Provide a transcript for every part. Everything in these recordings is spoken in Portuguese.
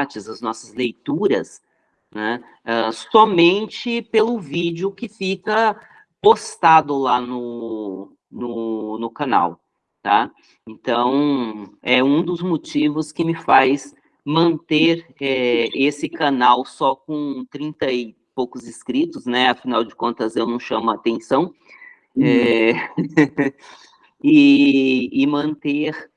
as nossas leituras, né, uh, somente pelo vídeo que fica postado lá no, no, no canal, tá? Então, é um dos motivos que me faz manter é, esse canal só com 30 e poucos inscritos, né? Afinal de contas, eu não chamo atenção. Uhum. É, e, e, manter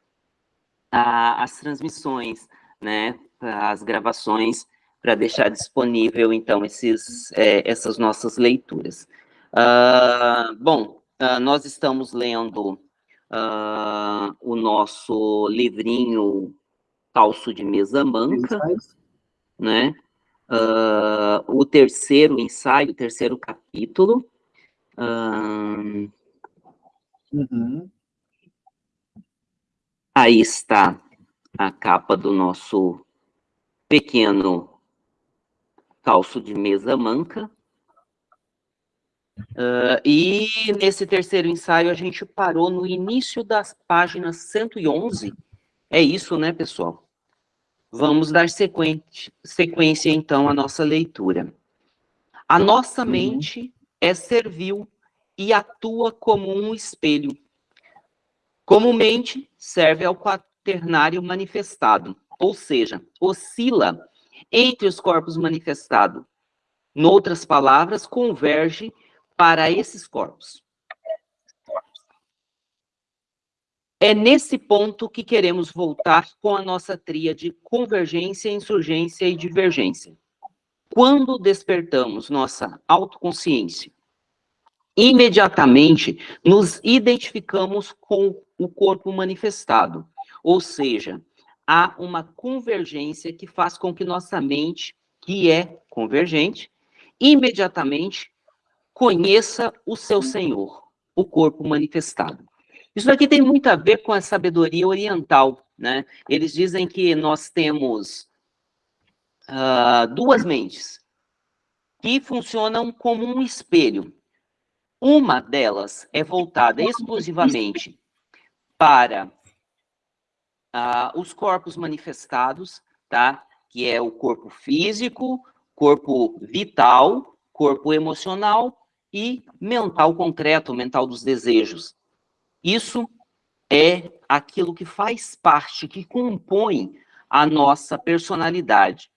a, as transmissões, né? As gravações para deixar disponível, então, esses, é, essas nossas leituras. Uh, bom, uh, nós estamos lendo uh, o nosso livrinho Calço de Mesa Manca, né? o terceiro ensaio, o terceiro capítulo. Uhum. Aí está a capa do nosso pequeno calço de mesa manca. Uh, e nesse terceiro ensaio a gente parou no início das páginas 111. É isso, né, pessoal? Vamos dar sequência, sequência então à nossa leitura. A nossa uhum. mente é servil e atua como um espelho. Comumente serve ao quaternário manifestado, ou seja, oscila entre os corpos manifestados. Noutras palavras, converge para esses corpos. É nesse ponto que queremos voltar com a nossa tria de convergência, insurgência e divergência. Quando despertamos nossa autoconsciência, imediatamente nos identificamos com o corpo manifestado, ou seja, há uma convergência que faz com que nossa mente, que é convergente, imediatamente conheça o seu Senhor, o corpo manifestado. Isso aqui tem muito a ver com a sabedoria oriental, né? Eles dizem que nós temos uh, duas mentes que funcionam como um espelho. Uma delas é voltada exclusivamente para ah, os corpos manifestados, tá? Que é o corpo físico, corpo vital, corpo emocional e mental concreto, mental dos desejos. Isso é aquilo que faz parte, que compõe a nossa personalidade.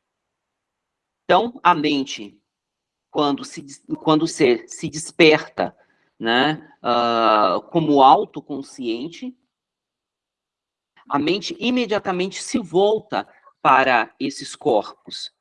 Então, a mente, quando se, quando o ser se desperta, né, uh, como autoconsciente, a mente imediatamente se volta para esses corpos.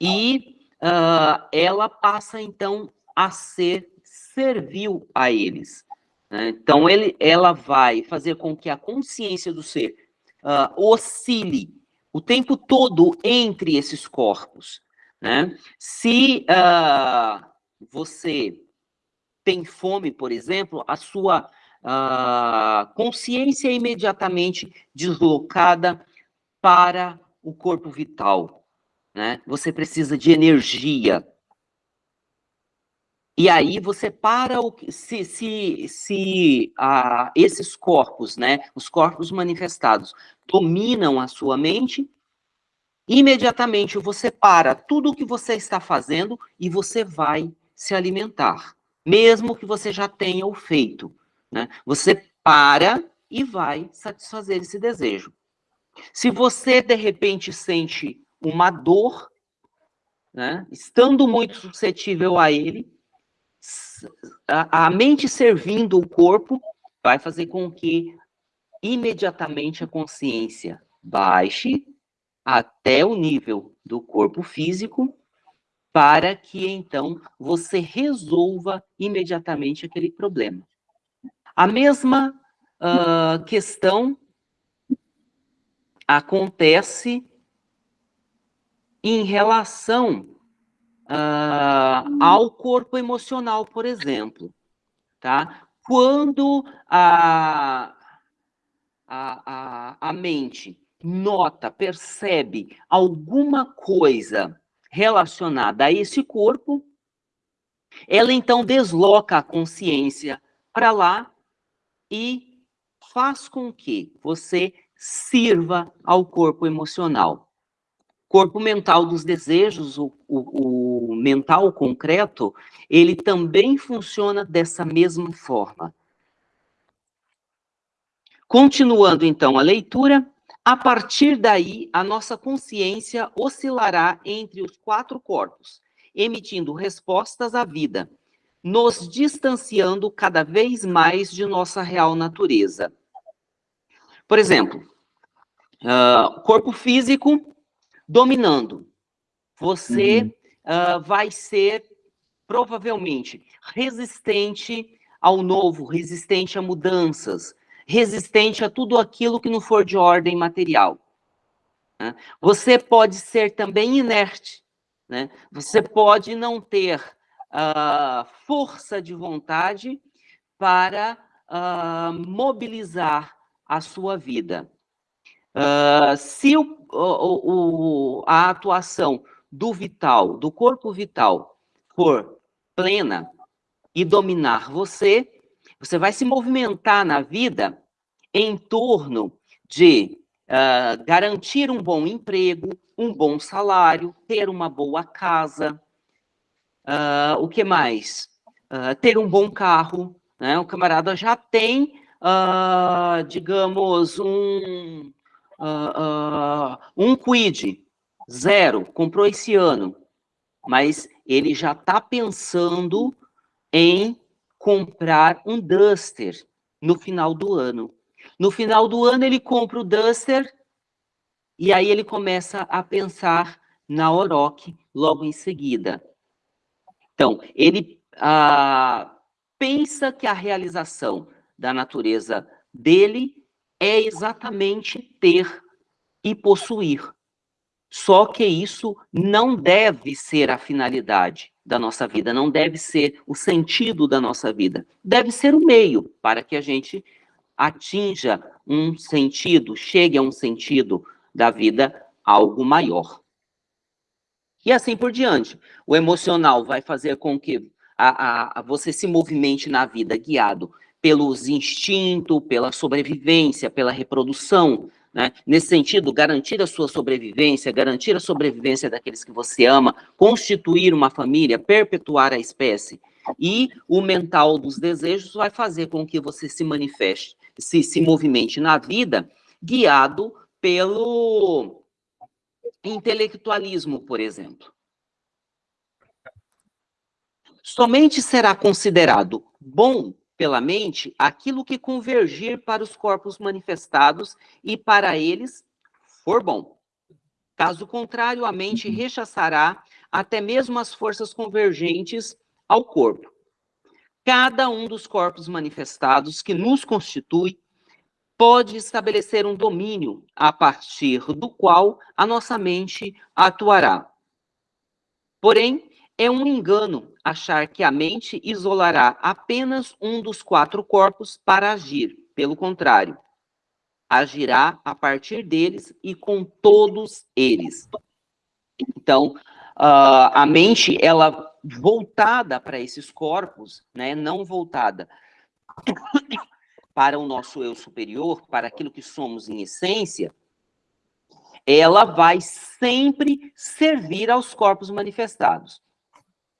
E uh, ela passa, então, a ser servil a eles. Né? Então, ele, ela vai fazer com que a consciência do ser uh, oscile o tempo todo entre esses corpos. Né? Se uh, você tem fome, por exemplo, a sua a consciência é imediatamente deslocada para o corpo vital. Né? Você precisa de energia. E aí você para o se se, se ah, esses corpos, né, os corpos manifestados, dominam a sua mente, imediatamente você para tudo o que você está fazendo e você vai se alimentar, mesmo que você já tenha o feito. Né? Você para e vai satisfazer esse desejo. Se você, de repente, sente uma dor, né, estando muito suscetível a ele, a, a mente servindo o corpo vai fazer com que imediatamente a consciência baixe até o nível do corpo físico, para que então você resolva imediatamente aquele problema. A mesma uh, questão acontece em relação uh, ao corpo emocional, por exemplo, tá? Quando a, a, a, a mente nota, percebe alguma coisa relacionada a esse corpo, ela então desloca a consciência para lá e faz com que você sirva ao corpo emocional. corpo mental dos desejos, o, o, o mental concreto, ele também funciona dessa mesma forma. Continuando então a leitura, a partir daí, a nossa consciência oscilará entre os quatro corpos, emitindo respostas à vida, nos distanciando cada vez mais de nossa real natureza. Por exemplo, uh, corpo físico dominando. Você uhum. uh, vai ser provavelmente resistente ao novo, resistente a mudanças, resistente a tudo aquilo que não for de ordem material. Né? Você pode ser também inerte, né? Você pode não ter uh, força de vontade para uh, mobilizar a sua vida. Uh, se o, o, o, a atuação do vital, do corpo vital, for plena e dominar você, você vai se movimentar na vida em torno de uh, garantir um bom emprego, um bom salário, ter uma boa casa, Uh, o que mais? Uh, ter um bom carro, né? O camarada já tem, uh, digamos, um, um quid, zero, comprou esse ano, mas ele já está pensando em comprar um Duster no final do ano. No final do ano, ele compra o Duster e aí ele começa a pensar na Oroch logo em seguida. Então, ele ah, pensa que a realização da natureza dele é exatamente ter e possuir. Só que isso não deve ser a finalidade da nossa vida, não deve ser o sentido da nossa vida. Deve ser o meio para que a gente atinja um sentido, chegue a um sentido da vida algo maior. E assim por diante. O emocional vai fazer com que a, a, a você se movimente na vida guiado pelos instintos, pela sobrevivência, pela reprodução, né? Nesse sentido, garantir a sua sobrevivência, garantir a sobrevivência daqueles que você ama, constituir uma família, perpetuar a espécie. E o mental dos desejos vai fazer com que você se manifeste, se, se movimente na vida, guiado pelo intelectualismo, por exemplo. Somente será considerado bom pela mente aquilo que convergir para os corpos manifestados e para eles for bom. Caso contrário, a mente uhum. rechaçará até mesmo as forças convergentes ao corpo. Cada um dos corpos manifestados que nos constitui pode estabelecer um domínio a partir do qual a nossa mente atuará. Porém, é um engano achar que a mente isolará apenas um dos quatro corpos para agir. Pelo contrário, agirá a partir deles e com todos eles. Então, uh, a mente, ela voltada para esses corpos, né, não voltada para o nosso eu superior, para aquilo que somos em essência, ela vai sempre servir aos corpos manifestados.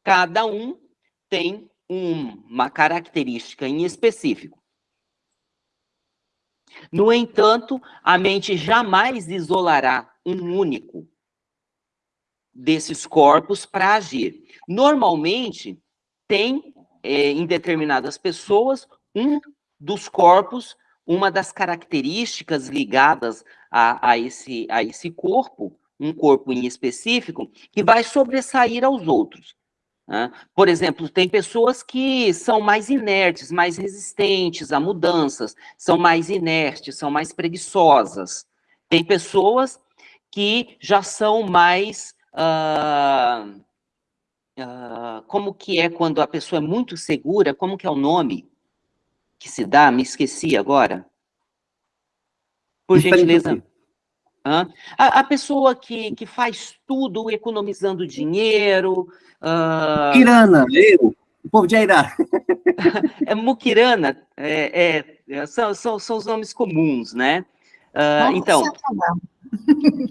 Cada um tem uma característica em específico. No entanto, a mente jamais isolará um único desses corpos para agir. Normalmente, tem é, em determinadas pessoas um dos corpos, uma das características ligadas a, a, esse, a esse corpo, um corpo em específico, que vai sobressair aos outros. Né? Por exemplo, tem pessoas que são mais inertes, mais resistentes a mudanças, são mais inertes, são mais preguiçosas. Tem pessoas que já são mais... Uh, uh, como que é quando a pessoa é muito segura? Como que é o nome? Que se dá, me esqueci agora. Por gentileza. A, a, pessoa que, que faz tudo economizando dinheiro. Uh... Kirana, eu, o povo de Airá. é Mukirana, é, é, são, são, são os nomes comuns, né? Uh, então,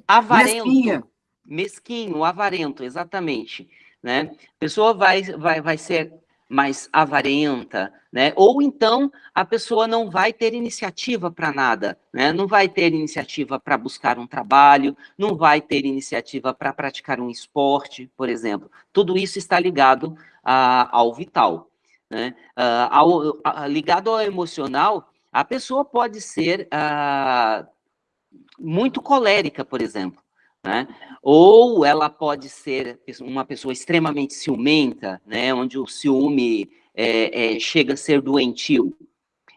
avarento. mesquinho, avarento, exatamente, né? A pessoa vai, vai, vai ser mais avarenta, né? Ou então a pessoa não vai ter iniciativa para nada, né? Não vai ter iniciativa para buscar um trabalho, não vai ter iniciativa para praticar um esporte, por exemplo. Tudo isso está ligado a, ao vital, né? Uh, ao, a, ligado ao emocional, a pessoa pode ser uh, muito colérica, por exemplo. Né? Ou ela pode ser uma pessoa extremamente ciumenta, né? onde o ciúme é, é, chega a ser doentio.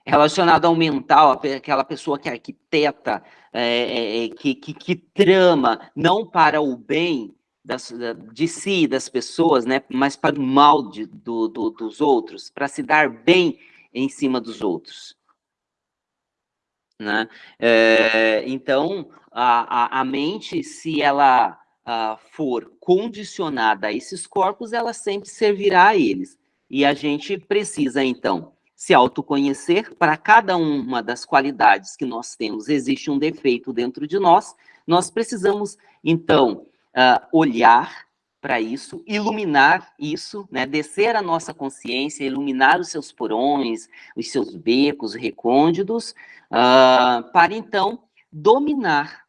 Relacionado ao mental, aquela pessoa que arquiteta, é, é, que, que, que, trama, não para o bem das, de si, das pessoas, né? mas para o mal de, do, do, dos outros, para se dar bem em cima dos outros. Né? É, então, a, a, a, mente, se ela a, for condicionada a esses corpos, ela sempre servirá a eles. E a gente precisa, então, se autoconhecer. Para cada uma das qualidades que nós temos, existe um defeito dentro de nós. Nós precisamos, então, uh, olhar para isso, iluminar isso, né? descer a nossa consciência, iluminar os seus porões, os seus becos recônditos, uh, para então dominar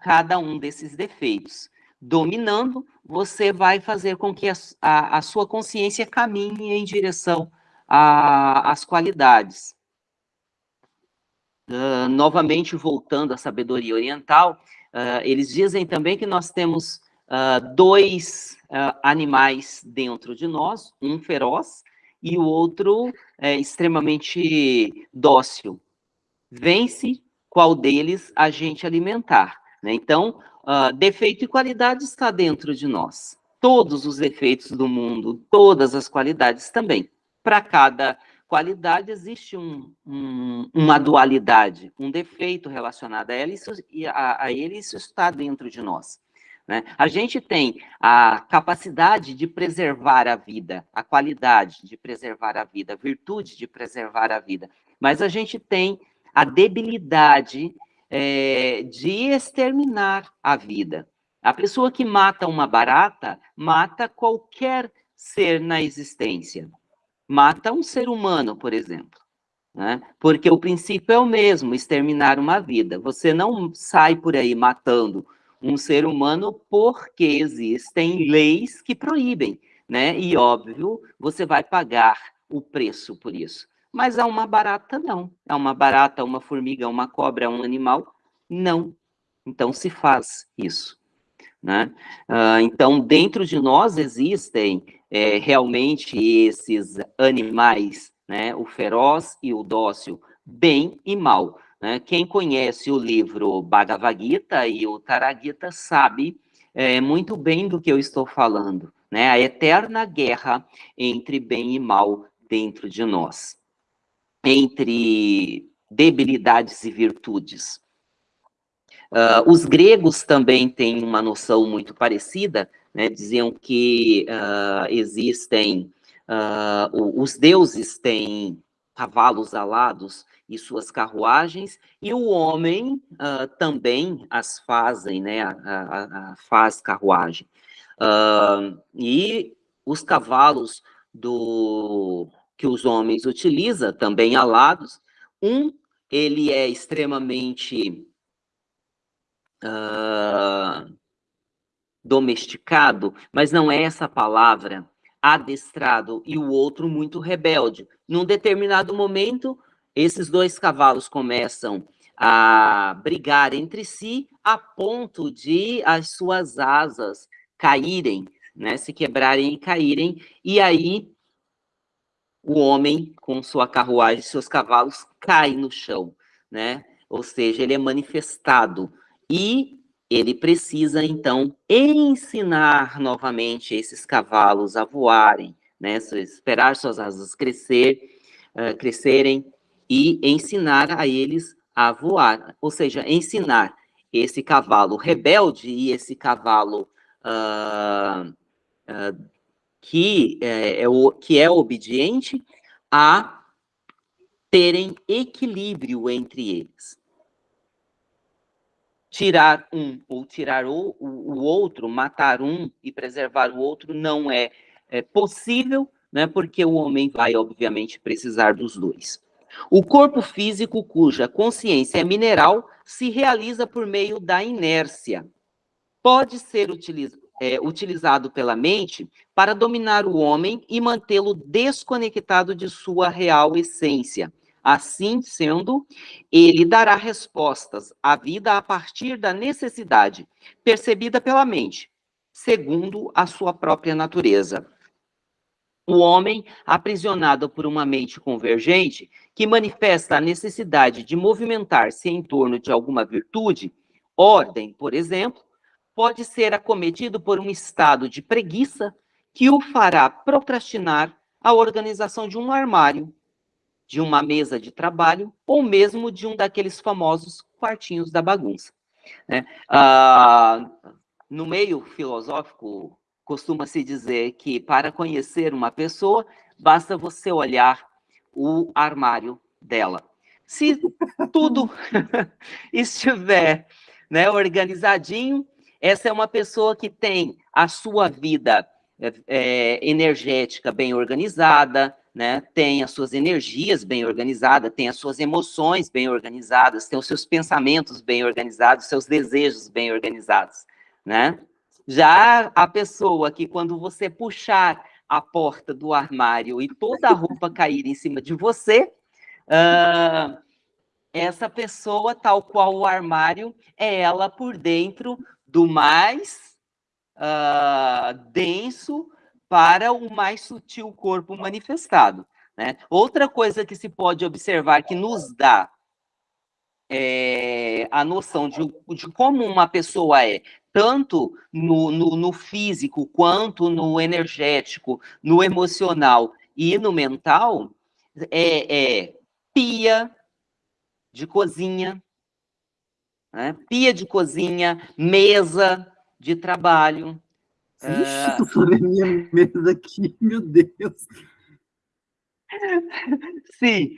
cada um desses defeitos. Dominando, você vai fazer com que a, a, a sua consciência caminhe em direção às qualidades. Uh, novamente, voltando à sabedoria oriental, uh, eles dizem também que nós temos uh, dois animais dentro de nós, um feroz e o outro é, extremamente dócil. Vence qual deles a gente alimentar. Né? Então, uh, defeito e qualidade está dentro de nós. Todos os defeitos do mundo, todas as qualidades também. Para cada qualidade existe um, um, uma dualidade, um defeito relacionado a ele, isso, a, a ele, isso está dentro de nós. Né? A gente tem a capacidade de preservar a vida, a qualidade de preservar a vida, a virtude de preservar a vida, mas a gente tem a debilidade é, de exterminar a vida. A pessoa que mata uma barata, mata qualquer ser na existência. Mata um ser humano, por exemplo. Né? Porque o princípio é o mesmo, exterminar uma vida. Você não sai por aí matando um ser humano porque existem leis que proíbem, né? E óbvio, você vai pagar o preço por isso. Mas a uma barata não. A uma barata, uma formiga, uma cobra, um animal, não. Então se faz isso. Né? Uh, então, dentro de nós existem é, realmente esses animais, né? o feroz e o dócil, bem e mal. Né? Quem conhece o livro Bhagavad Gita e o Taragita sabe é, muito bem do que eu estou falando, né? A eterna guerra entre bem e mal dentro de nós, entre debilidades e virtudes. Uh, os gregos também têm uma noção muito parecida, né? diziam que uh, existem, uh, os deuses têm cavalos alados e suas carruagens, e o homem também as fazem, né, a, a, a faz carruagem. E os cavalos do que os homens utilizam, também alados, um, ele é extremamente uh, domesticado, mas não é essa palavra, adestrado, e o outro muito rebelde. Num determinado momento, esses dois cavalos começam a brigar entre si a ponto de as suas asas caírem, né, se quebrarem e caírem, e aí o homem com sua carruagem, seus cavalos, cai no chão, né? Ou seja, ele é manifestado e ele precisa então ensinar novamente esses cavalos a voarem, né? Esperar suas asas crescer, uh, crescerem e ensinar a eles a voar, ou seja, ensinar esse cavalo rebelde e esse cavalo uh, uh, que, é, é, o, que é obediente a terem equilíbrio entre eles. tirar um ou tirar o, o, o outro, matar um e preservar o outro, não é, é possível, né, porque o homem vai, obviamente, precisar dos dois. O corpo físico, cuja consciência é mineral, se realiza por meio da inércia. Pode ser utilizado é, utilizado pela mente para dominar o homem e mantê-lo desconectado de sua real essência. Assim sendo, ele dará respostas à vida a partir da necessidade percebida pela mente, segundo a sua própria natureza. O homem, aprisionado por uma mente convergente, que manifesta a necessidade de movimentar-se em torno de alguma virtude, ordem, por exemplo, pode ser acometido por um estado de preguiça que o fará procrastinar a organização de um armário, de uma mesa de trabalho ou mesmo de um daqueles famosos quartinhos da bagunça. Né? Ah, no meio filosófico, costuma-se dizer que para conhecer uma pessoa, basta você olhar o armário dela. Se tudo estiver né, organizadinho, essa é uma pessoa que tem a sua vida é, energética bem organizada, né? tem as suas energias bem organizadas, tem as suas emoções bem organizadas, tem os seus pensamentos bem organizados, seus desejos bem organizados. Né? Já a pessoa que, quando você puxar a porta do armário e toda a roupa cair em cima de você, uh, essa pessoa, tal qual o armário, é ela por dentro do mais uh, denso para o mais sutil corpo manifestado. Né? Outra coisa que se pode observar que nos dá é, a noção de, de, como uma pessoa é, tanto no, no, no, físico, quanto no energético, no emocional e no mental, é, é pia de cozinha, né? pia de cozinha, mesa de trabalho. Tu falou a minha mesa aqui, meu Deus. Sim,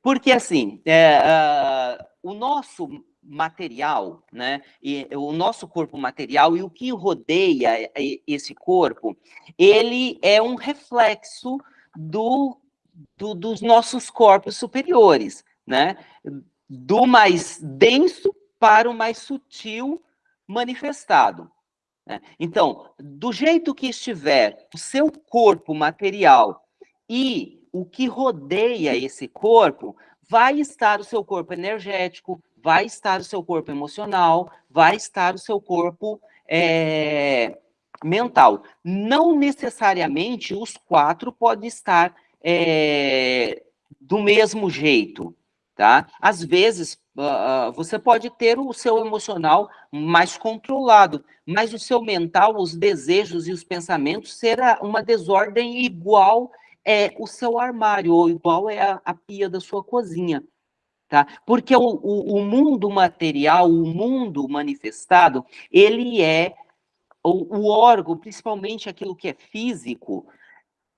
porque assim, é, uh, o nosso material, né, e o nosso corpo material e o que rodeia esse corpo, ele é um reflexo do, do dos nossos corpos superiores, né? Do mais denso para o mais sutil manifestado. Né? Então, do jeito que estiver o seu corpo material e o que rodeia esse corpo, vai estar o seu corpo energético, vai estar o seu corpo emocional, vai estar o seu corpo é, mental. Não necessariamente os quatro podem estar é, do mesmo jeito, tá? Às vezes, uh, você pode ter o seu emocional mais controlado, mas o seu mental, os desejos e os pensamentos será uma desordem igual é o seu armário, ou igual é a, a pia da sua cozinha. Tá? Porque o, o, o, mundo material, o mundo manifestado, ele é o, o órgão, principalmente aquilo que é físico,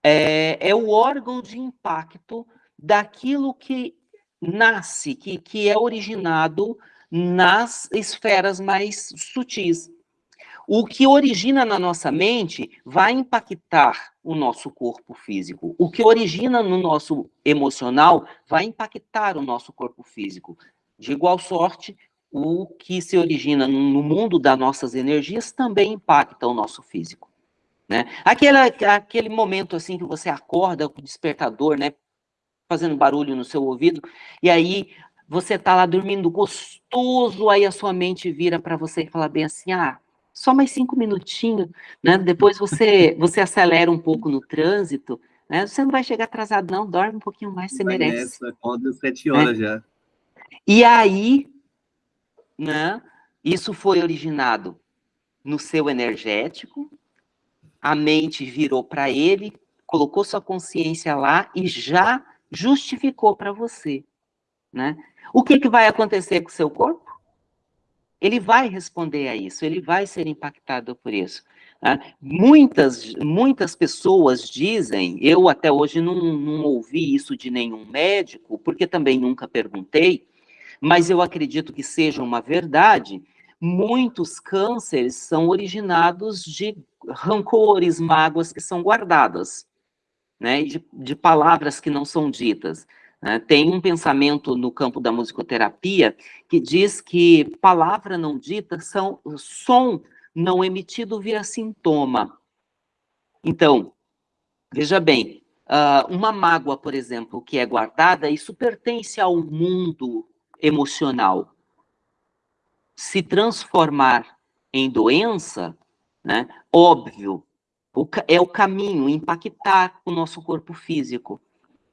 é, é o órgão de impacto daquilo que nasce, que, que é originado nas esferas mais sutis. O que origina na nossa mente vai impactar o nosso corpo físico. O que origina no nosso emocional vai impactar o nosso corpo físico. De igual sorte, o que se origina no mundo das nossas energias também impacta o nosso físico. Né? Aquele, aquele momento assim que você acorda com o despertador, né? Fazendo barulho no seu ouvido, e aí você tá lá dormindo gostoso, aí a sua mente vira para você e fala bem assim, ah, só mais cinco minutinhos, né? Depois você, você acelera um pouco no trânsito, né? Você não vai chegar atrasado, não, dorme um pouquinho mais, você vai merece. Nessa, acorda sete horas né? já. E aí, né? Isso foi originado no seu energético, a mente virou para ele, colocou sua consciência lá e já justificou para você, né? O que, que vai acontecer com o seu corpo? Ele vai responder a isso, ele vai ser impactado por isso. Né? Muitas, muitas pessoas dizem, eu até hoje não, não ouvi isso de nenhum médico, porque também nunca perguntei, mas eu acredito que seja uma verdade, muitos cânceres são originados de rancores, mágoas que são guardadas, né, de, de palavras que não são ditas. Né? Tem um pensamento no campo da musicoterapia que diz que palavra não dita são som não emitido via sintoma. Então, veja bem, uh, uma mágoa, por exemplo, que é guardada, isso pertence ao mundo emocional. Se transformar em doença, né, óbvio, é o caminho, impactar o nosso corpo físico.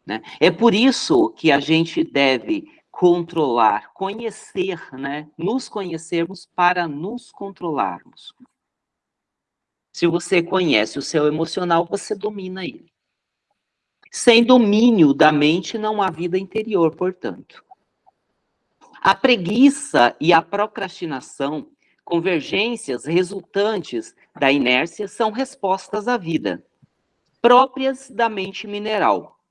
Né? É por isso que a gente deve controlar, conhecer, né? Nos conhecermos para nos controlarmos. Se você conhece o seu emocional, você domina ele. Sem domínio da mente, não há vida interior, portanto. A preguiça e a procrastinação, convergências resultantes da inércia, são respostas à vida, próprias da mente mineral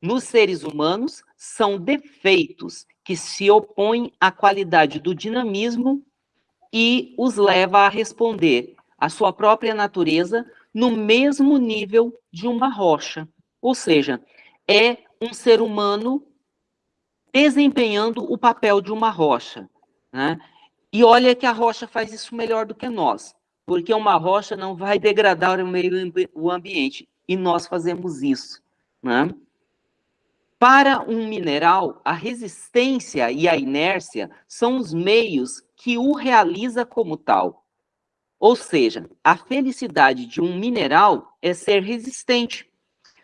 nos seres humanos são defeitos que se opõem à qualidade do dinamismo e os leva a responder à sua própria natureza no mesmo nível de uma rocha. Ou seja, é um ser humano desempenhando o papel de uma rocha. Né? E olha que a rocha faz isso melhor do que nós, porque uma rocha não vai degradar o meio o ambiente, e nós fazemos isso. Né? Para um mineral, a resistência e a inércia são os meios que o realiza como tal. Ou seja, a felicidade de um mineral é ser resistente.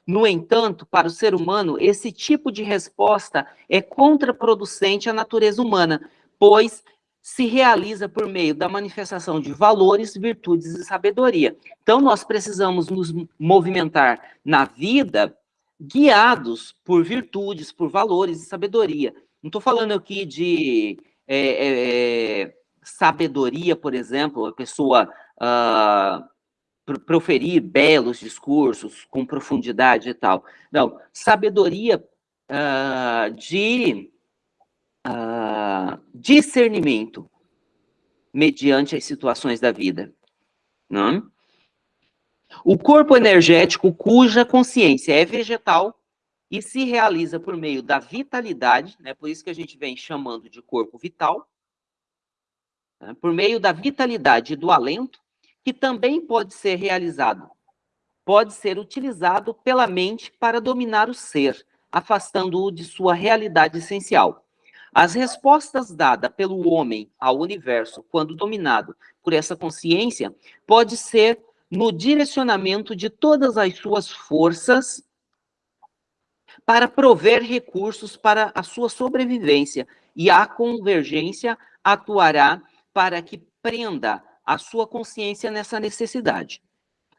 No entanto, para o ser humano, esse tipo de resposta é contraproducente à natureza humana, pois se realiza por meio da manifestação de valores, virtudes e sabedoria. Então, nós precisamos nos movimentar na vida guiados por virtudes, por valores e sabedoria. Não estou falando aqui de é, é, sabedoria, por exemplo, a pessoa uh, proferir belos discursos com profundidade e tal. Não, sabedoria uh, de uh, discernimento mediante as situações da vida. Não? O corpo energético, cuja consciência é vegetal e se realiza por meio da vitalidade, né, por isso que a gente vem chamando de corpo vital, né, por meio da vitalidade do alento, que também pode ser realizado, pode ser utilizado pela mente para dominar o ser, afastando-o de sua realidade essencial. As respostas dadas pelo homem ao universo, quando dominado por essa consciência, pode ser no direcionamento de todas as suas forças para prover recursos para a sua sobrevivência, e a convergência atuará para que prenda a sua consciência nessa necessidade.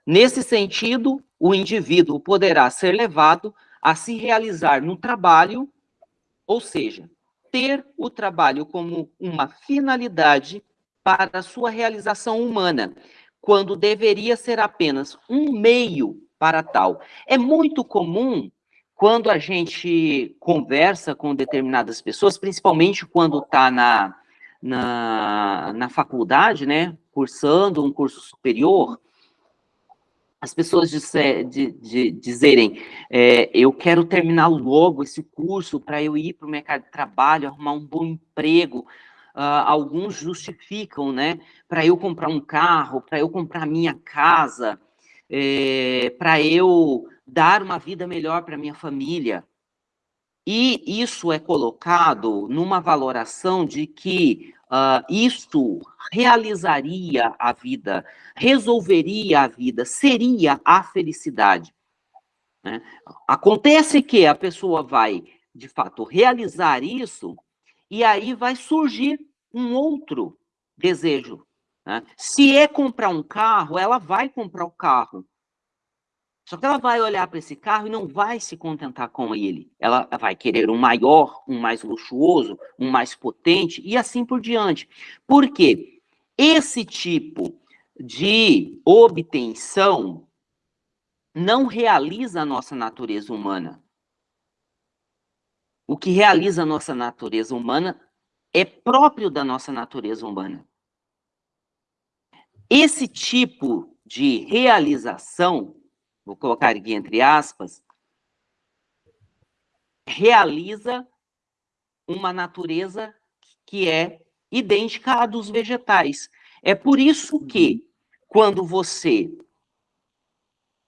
Nesse sentido, o indivíduo poderá ser levado a se realizar no trabalho, ou seja, ter o trabalho como uma finalidade para a sua realização humana, quando deveria ser apenas um meio para tal. É muito comum quando a gente conversa com determinadas pessoas, principalmente quando está na, na, na faculdade, né, cursando um curso superior, as pessoas disser, de, de, dizerem, é, eu quero terminar logo esse curso para eu ir para o mercado de trabalho, arrumar um bom emprego, uh, alguns justificam, né? Para eu comprar um carro, para eu comprar minha casa, é, para eu dar uma vida melhor para minha família. E isso é colocado numa valoração de que uh, isso realizaria a vida, resolveria a vida, seria a felicidade. Né? Acontece que a pessoa vai, de fato, realizar isso e aí vai surgir um outro desejo. Né? Se é comprar um carro, ela vai comprar o carro. Só que ela vai olhar para esse carro e não vai se contentar com ele. Ela vai querer um maior, um mais luxuoso, um mais potente e assim por diante. Por quê? Esse tipo de obtenção não realiza a nossa natureza humana. o que realiza a nossa natureza humana é próprio da nossa natureza humana. Esse tipo de realização, vou colocar aqui entre aspas, realiza uma natureza que é idêntica à dos vegetais. É por isso que, quando você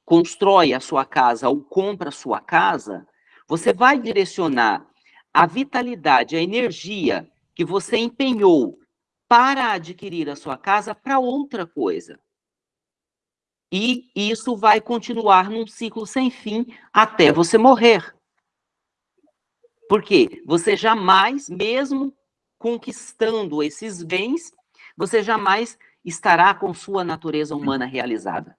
constrói a sua casa ou compra a sua casa, você vai direcionar a vitalidade, a energia que você empenhou para adquirir a sua casa para outra coisa. E isso vai continuar num ciclo sem fim até você morrer. Porque você jamais, mesmo conquistando esses bens, você jamais estará com sua natureza humana realizada.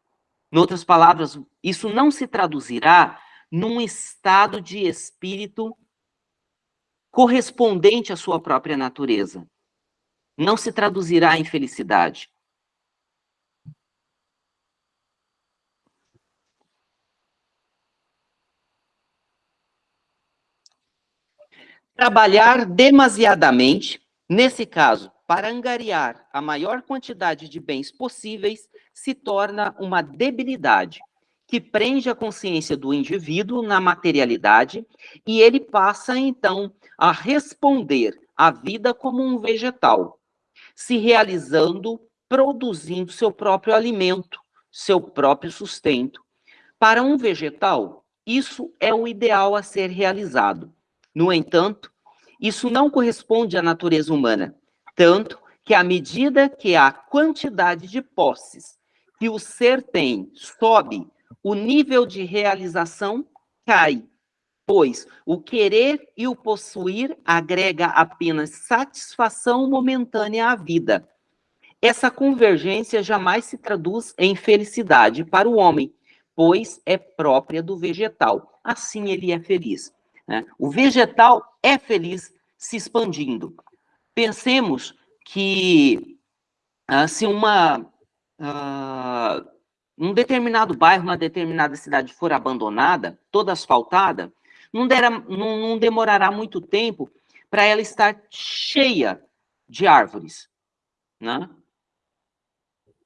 Em outras palavras, isso não se traduzirá num estado de espírito correspondente à sua própria natureza. Não se traduzirá em felicidade. Trabalhar demasiadamente, nesse caso, para angariar a maior quantidade de bens possíveis, se torna uma debilidade que prende a consciência do indivíduo na materialidade e ele passa, então, a responder à vida como um vegetal, se realizando, produzindo seu próprio alimento, seu próprio sustento. Para um vegetal, isso é o ideal a ser realizado. No entanto, isso não corresponde à natureza humana, tanto que à medida que a quantidade de posses que o ser tem sobe, o nível de realização cai, pois o querer e o possuir agrega apenas satisfação momentânea à vida. Essa convergência jamais se traduz em felicidade para o homem, pois é própria do vegetal. Assim ele é feliz. Né? O vegetal é feliz se expandindo. Pensemos que uh, se uma uh, um determinado bairro, uma determinada cidade for abandonada, toda asfaltada, não, dera, não, não demorará muito tempo para ela estar cheia de árvores, né?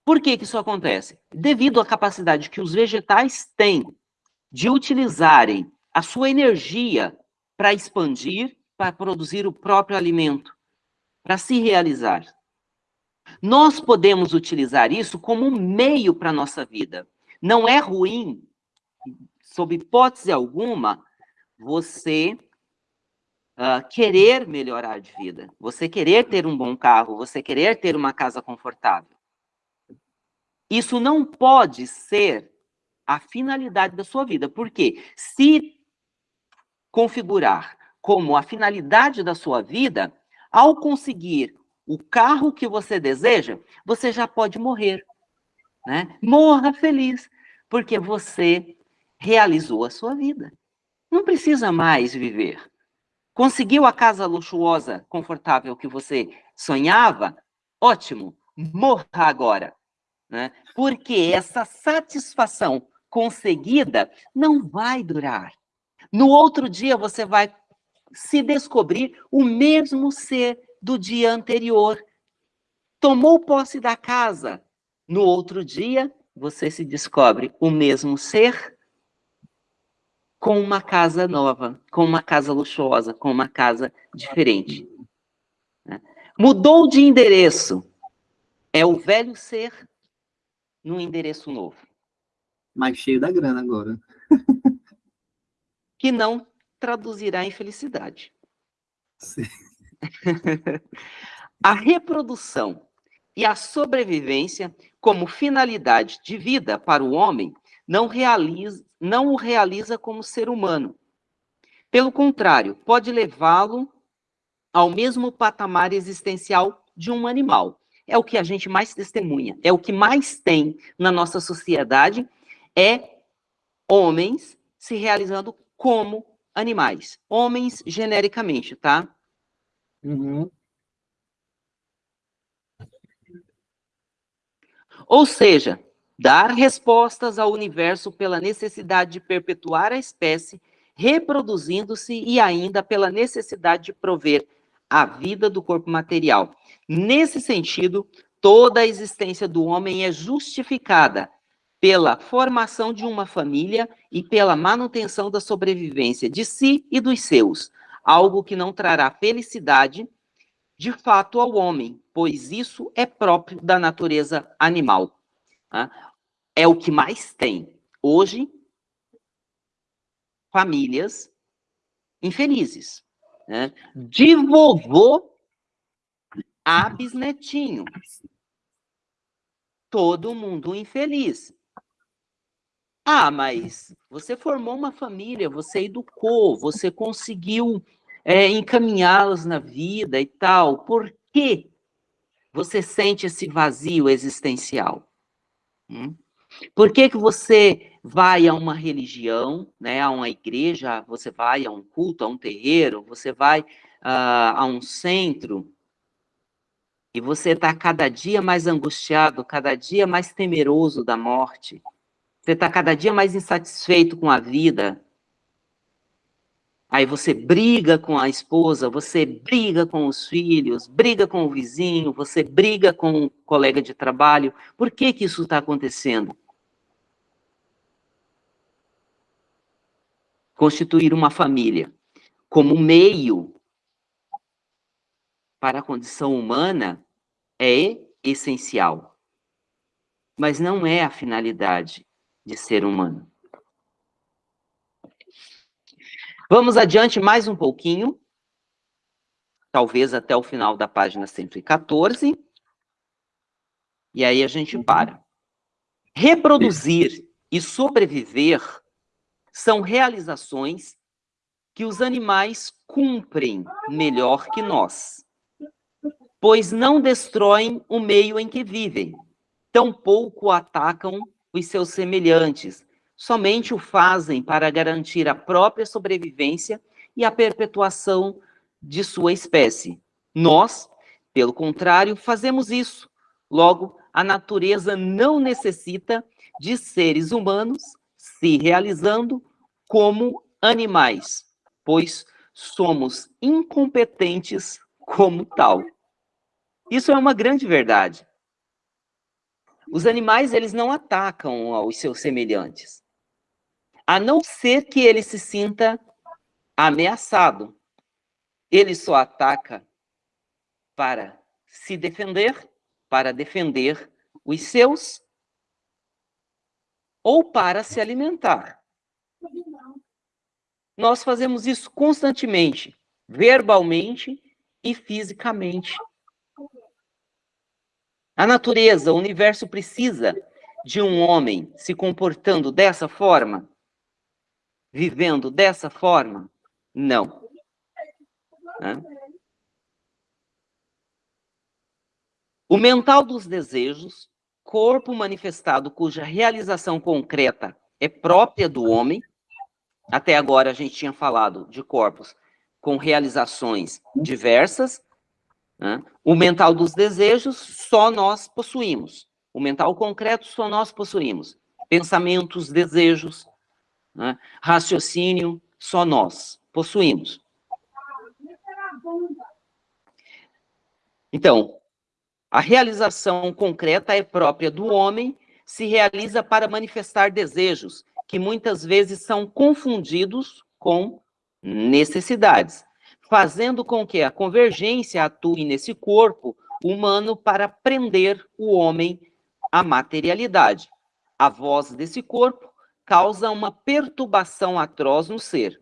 Por que, que isso acontece? Devido à capacidade que os vegetais têm de utilizarem a sua energia para expandir, para produzir o próprio alimento, para se realizar. Nós podemos utilizar isso como um meio para a nossa vida. Não é ruim, sob hipótese alguma, você uh, querer melhorar de vida, você querer ter um bom carro, você querer ter uma casa confortável. Isso não pode ser a finalidade da sua vida, porque se configurar como a finalidade da sua vida, ao conseguir o carro que você deseja, você já pode morrer. Né? Morra feliz, porque você realizou a sua vida. Não precisa mais viver. Conseguiu a casa luxuosa, confortável que você sonhava? Ótimo, morra agora. Né? Porque essa satisfação conseguida não vai durar. No outro dia você vai se descobrir o mesmo ser do dia anterior. Tomou posse da casa. No outro dia, você se descobre o mesmo ser com uma casa nova, com uma casa luxuosa, com uma casa diferente. Né? Mudou de endereço. É o velho ser no endereço novo. Mais cheio da grana agora. que não traduzirá em felicidade. Sim. a reprodução e a sobrevivência como finalidade de vida para o homem não, realiza, não o realiza como ser humano. Pelo contrário, pode levá-lo ao mesmo patamar existencial de um animal. É o que a gente mais testemunha, é o que mais tem na nossa sociedade, é homens se realizando como animais. Homens, genericamente, tá? Uhum. Ou seja, dar respostas ao universo pela necessidade de perpetuar a espécie reproduzindo-se e ainda pela necessidade de prover a vida do corpo material. Nesse sentido, toda a existência do homem é justificada pela formação de uma família e pela manutenção da sobrevivência de si e dos seus, algo que não trará felicidade de fato ao homem, pois isso é próprio da natureza animal. Tá? É o que mais tem. Hoje, famílias infelizes. Né? De vovô a bisnetinho. Todo mundo infeliz. Ah, mas você formou uma família, você educou, você conseguiu é, encaminhá-los na vida e tal. Por que você sente esse vazio existencial? Hum? Por que, que você vai a uma religião, né, a uma igreja, você vai a um culto, a um terreiro, você vai uh, a um centro, e você está cada dia mais angustiado, cada dia mais temeroso da morte, você está cada dia mais insatisfeito com a vida, Aí você briga com a esposa, você briga com os filhos, briga com o vizinho, você briga com o colega de trabalho. Por que que isso está acontecendo? Constituir uma família como meio para a condição humana é essencial, mas não é a finalidade de ser humano. Vamos adiante mais um pouquinho, talvez até o final da página 114, e aí a gente para. Reproduzir e sobreviver são realizações que os animais cumprem melhor que nós, pois não destroem o meio em que vivem, tampouco atacam os seus semelhantes, somente o fazem para garantir a própria sobrevivência e a perpetuação de sua espécie. Nós, pelo contrário, fazemos isso. Logo, a natureza não necessita de seres humanos se realizando como animais, pois somos incompetentes como tal. Isso é uma grande verdade. Os animais, eles não atacam aos seus semelhantes a não ser que ele se sinta ameaçado. Ele só ataca para se defender, para defender os seus, ou para se alimentar. Nós fazemos isso constantemente, verbalmente e fisicamente. A natureza, o universo precisa de um homem se comportando dessa forma? vivendo dessa forma? Não. O mental dos desejos, corpo manifestado cuja realização concreta é própria do homem. Até agora a gente tinha falado de corpos com realizações diversas. Né? O mental dos desejos só nós possuímos. O mental concreto só nós possuímos. Pensamentos, desejos, né? Raciocínio, só nós possuímos. Então, a realização concreta é própria do homem, se realiza para manifestar desejos, que muitas vezes são confundidos com necessidades, fazendo com que a convergência atue nesse corpo humano para prender o homem à materialidade. A voz desse corpo causa uma perturbação atroz no ser,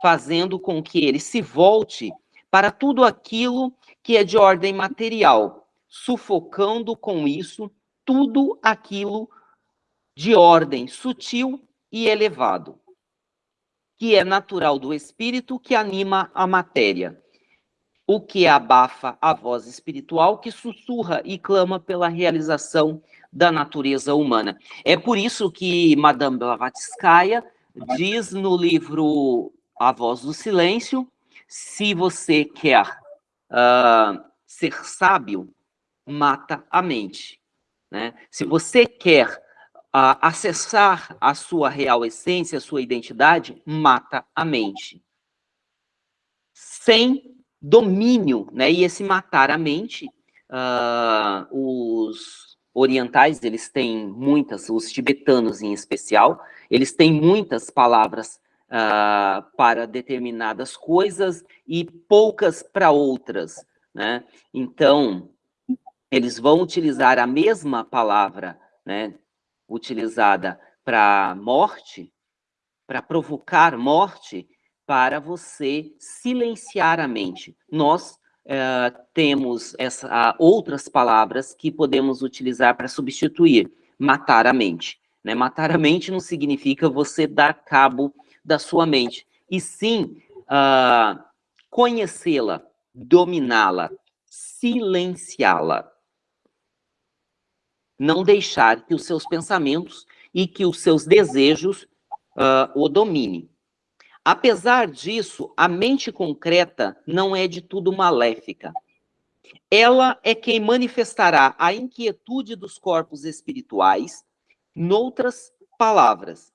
fazendo com que ele se volte para tudo aquilo que é de ordem material, sufocando com isso tudo aquilo de ordem sutil e elevado, que é natural do espírito que anima a matéria, o que abafa a voz espiritual que sussurra e clama pela realização da natureza humana. É por isso que Madame Blavatsky diz no livro A Voz do Silêncio, se você quer uh, ser sábio, mata a mente. Né? Se você quer acessar a sua real essência, a sua identidade, mata a mente. Sem domínio, né? E esse matar a mente, uh, os orientais, eles têm muitas, os tibetanos em especial, eles têm muitas palavras uh, para determinadas coisas e poucas para outras, né? Então, eles vão utilizar a mesma palavra, né? Utilizada para morte, para provocar morte, para você silenciar a mente. Nós uh, temos essa, uh, outras palavras que podemos utilizar para substituir matar a mente. Né? Matar a mente não significa você dar cabo da sua mente, e sim uh, conhecê-la, dominá-la, silenciá-la. Não deixar que os seus pensamentos e que os seus desejos uh, o dominem. Apesar disso, a mente concreta não é de tudo maléfica. Ela é quem manifestará a inquietude dos corpos espirituais, noutras palavras.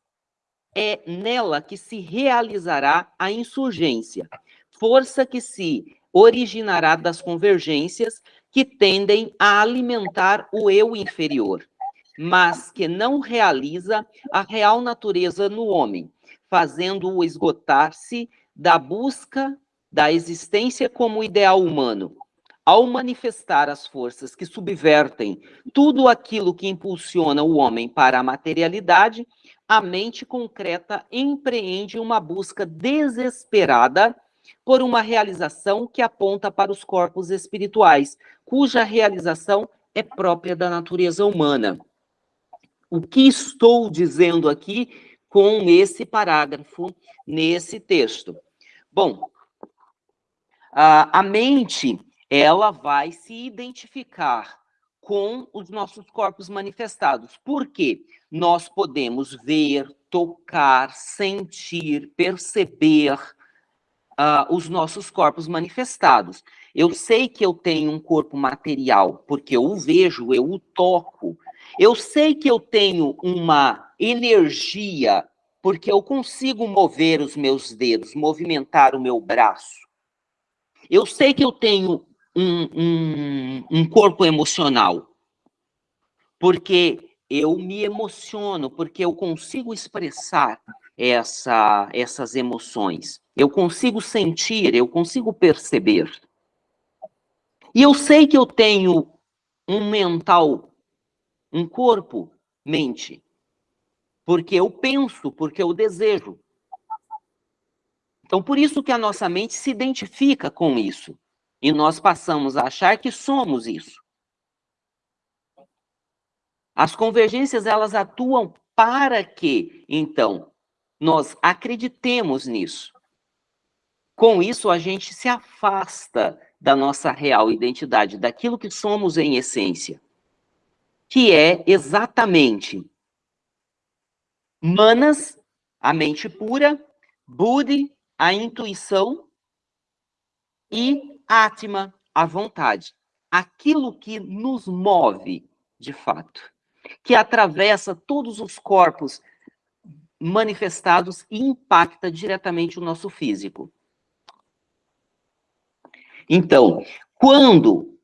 É nela que se realizará a insurgência, força que se originará das convergências que tendem a alimentar o eu inferior, mas que não realiza a real natureza no homem, fazendo-o esgotar-se da busca da existência como ideal humano. Ao manifestar as forças que subvertem tudo aquilo que impulsiona o homem para a materialidade, a mente concreta empreende uma busca desesperada por uma realização que aponta para os corpos espirituais, cuja realização é própria da natureza humana. O que estou dizendo aqui com esse parágrafo nesse texto. Bom, a, a mente, ela vai se identificar com os nossos corpos manifestados. Por quê? Nós podemos ver, tocar, sentir, perceber uh, os nossos corpos manifestados. Eu sei que eu tenho um corpo material, porque eu o vejo, eu o toco. Eu sei que eu tenho uma energia, porque eu consigo mover os meus dedos, movimentar o meu braço. Eu sei que eu tenho um, um, um corpo emocional, porque eu me emociono, porque eu consigo expressar essa, essas emoções. Eu consigo sentir, eu consigo perceber. E eu sei que eu tenho um mental, um corpo, mente, porque eu penso, porque eu desejo. Então, por isso que a nossa mente se identifica com isso. E nós passamos a achar que somos isso. As convergências, elas atuam para que, então, nós acreditemos nisso. Com isso, a gente se afasta da nossa real identidade, daquilo que somos em essência, que é exatamente Manas, a mente pura, Budi, a intuição e Atma, a vontade. Aquilo que nos move, de fato, que atravessa todos os corpos manifestados e impacta diretamente o nosso físico. Então, quando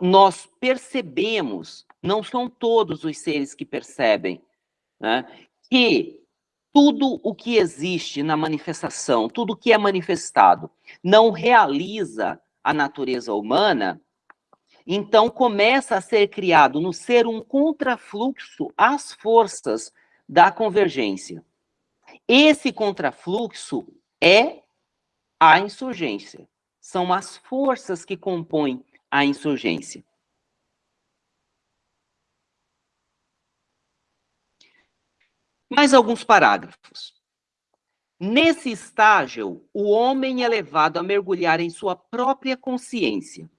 nós percebemos, não são todos os seres que percebem, né, que tudo o que existe na manifestação, tudo o que é manifestado, não realiza a natureza humana, então começa a ser criado no ser um contrafluxo às forças da convergência. Esse contrafluxo é a insurgência. São as forças que compõem a insurgência. Mais alguns parágrafos. Nesse estágio, o homem é levado a mergulhar em sua própria consciência.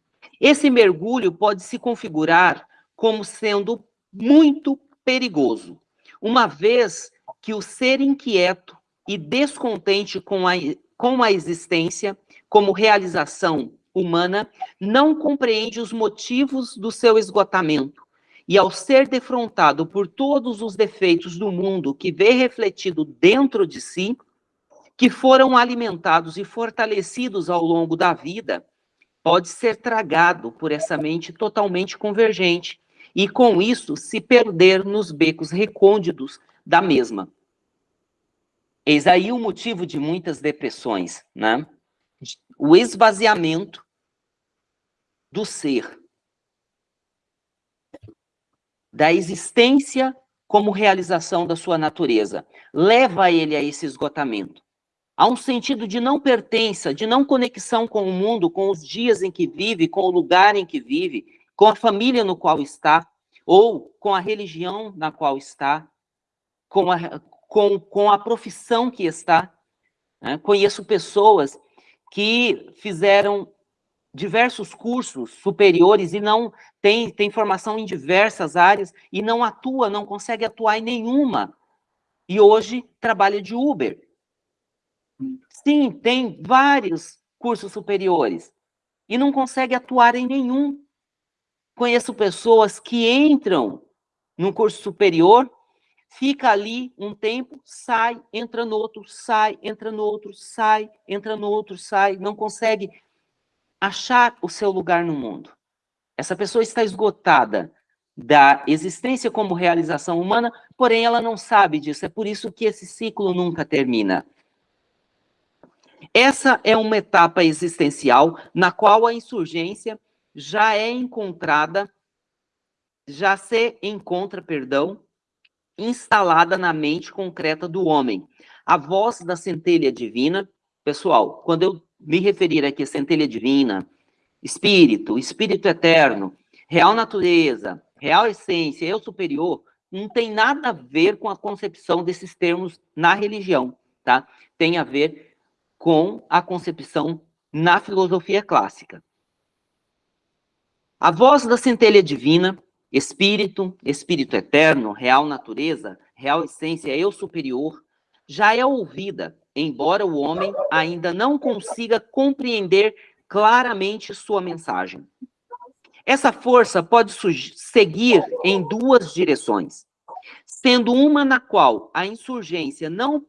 Esse mergulho pode se configurar como sendo muito perigoso, uma vez que o ser inquieto e descontente com a, com a existência como realização humana não compreende os motivos do seu esgotamento e ao ser defrontado por todos os defeitos do mundo que vê refletido dentro de si, que foram alimentados e fortalecidos ao longo da vida, pode ser tragado por essa mente totalmente convergente e, com isso, se perder nos becos recônditos da mesma. Eis aí o motivo de muitas depressões, né? O esvaziamento do ser, da existência como realização da sua natureza, leva ele a esse esgotamento. Há um sentido de não pertença, de não conexão com o mundo, com os dias em que vive, com o lugar em que vive, com a família no qual está, ou com a religião na qual está, com a, com, com a profissão que está. Né? Conheço pessoas que fizeram diversos cursos superiores e não tem, tem formação em diversas áreas e não atua, não consegue atuar em nenhuma. E hoje trabalha de Uber. Sim, tem vários cursos superiores e não consegue atuar em nenhum. Conheço pessoas que entram num curso superior, fica ali um tempo, sai, entra no outro, sai, entra no outro, sai, entra no outro, sai, não consegue achar o seu lugar no mundo. Essa pessoa está esgotada da existência como realização humana, porém ela não sabe disso, é por isso que esse ciclo nunca termina. Essa é uma etapa existencial na qual a insurgência já é encontrada, já se encontra, perdão, instalada na mente concreta do homem. A voz da centelha divina, pessoal, quando eu me referir aqui a centelha divina, espírito, espírito eterno, real natureza, real essência, eu superior, não tem nada a ver com a concepção desses termos na religião, tá? Tem a ver com a concepção na filosofia clássica. A voz da centelha divina, espírito, espírito eterno, real natureza, real essência, eu superior, já é ouvida, embora o homem ainda não consiga compreender claramente sua mensagem. Essa força pode seguir em duas direções, sendo uma na qual a insurgência não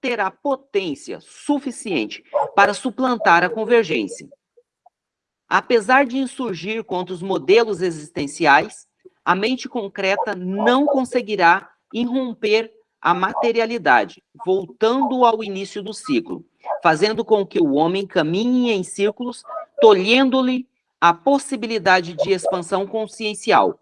terá potência suficiente para suplantar a convergência. Apesar de insurgir contra os modelos existenciais, a mente concreta não conseguirá irromper a materialidade, voltando ao início do ciclo, fazendo com que o homem caminhe em círculos, tolhendo-lhe a possibilidade de expansão consciencial,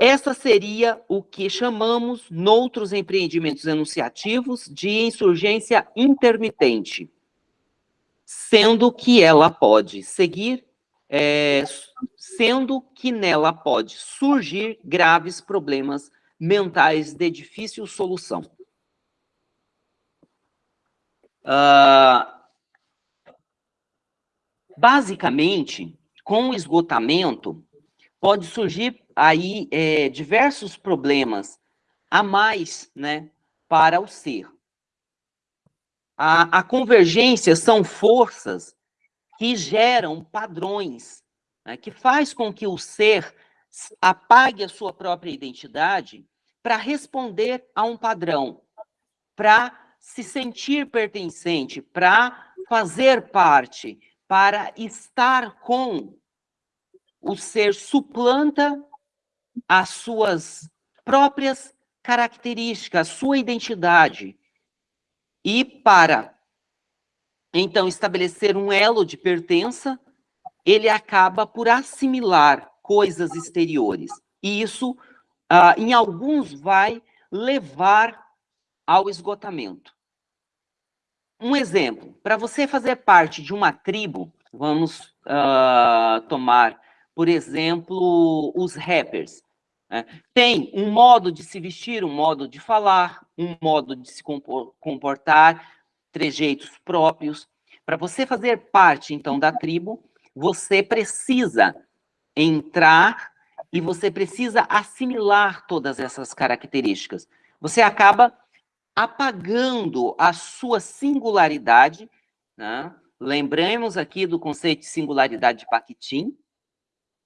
essa seria o que chamamos, noutros empreendimentos enunciativos, de insurgência intermitente, sendo que ela pode seguir, é, sendo que nela pode surgir graves problemas mentais de difícil solução. Uh, basicamente, com o esgotamento, pode surgir aí é, diversos problemas a mais né, para o ser. A, a convergência são forças que geram padrões, né, que faz com que o ser apague a sua própria identidade para responder a um padrão, para se sentir pertencente, para fazer parte, para estar com o ser suplanta as suas próprias características, a sua identidade. E para, então, estabelecer um elo de pertença, ele acaba por assimilar coisas exteriores. E isso, ah, em alguns, vai levar ao esgotamento. Um exemplo, para você fazer parte de uma tribo, vamos uh, tomar por exemplo, os rappers. Né? Tem um modo de se vestir, um modo de falar, um modo de se comportar, trejeitos próprios. Para você fazer parte, então, da tribo, você precisa entrar e você precisa assimilar todas essas características. Você acaba apagando a sua singularidade, né? lembramos aqui do conceito de singularidade de Bakhtin,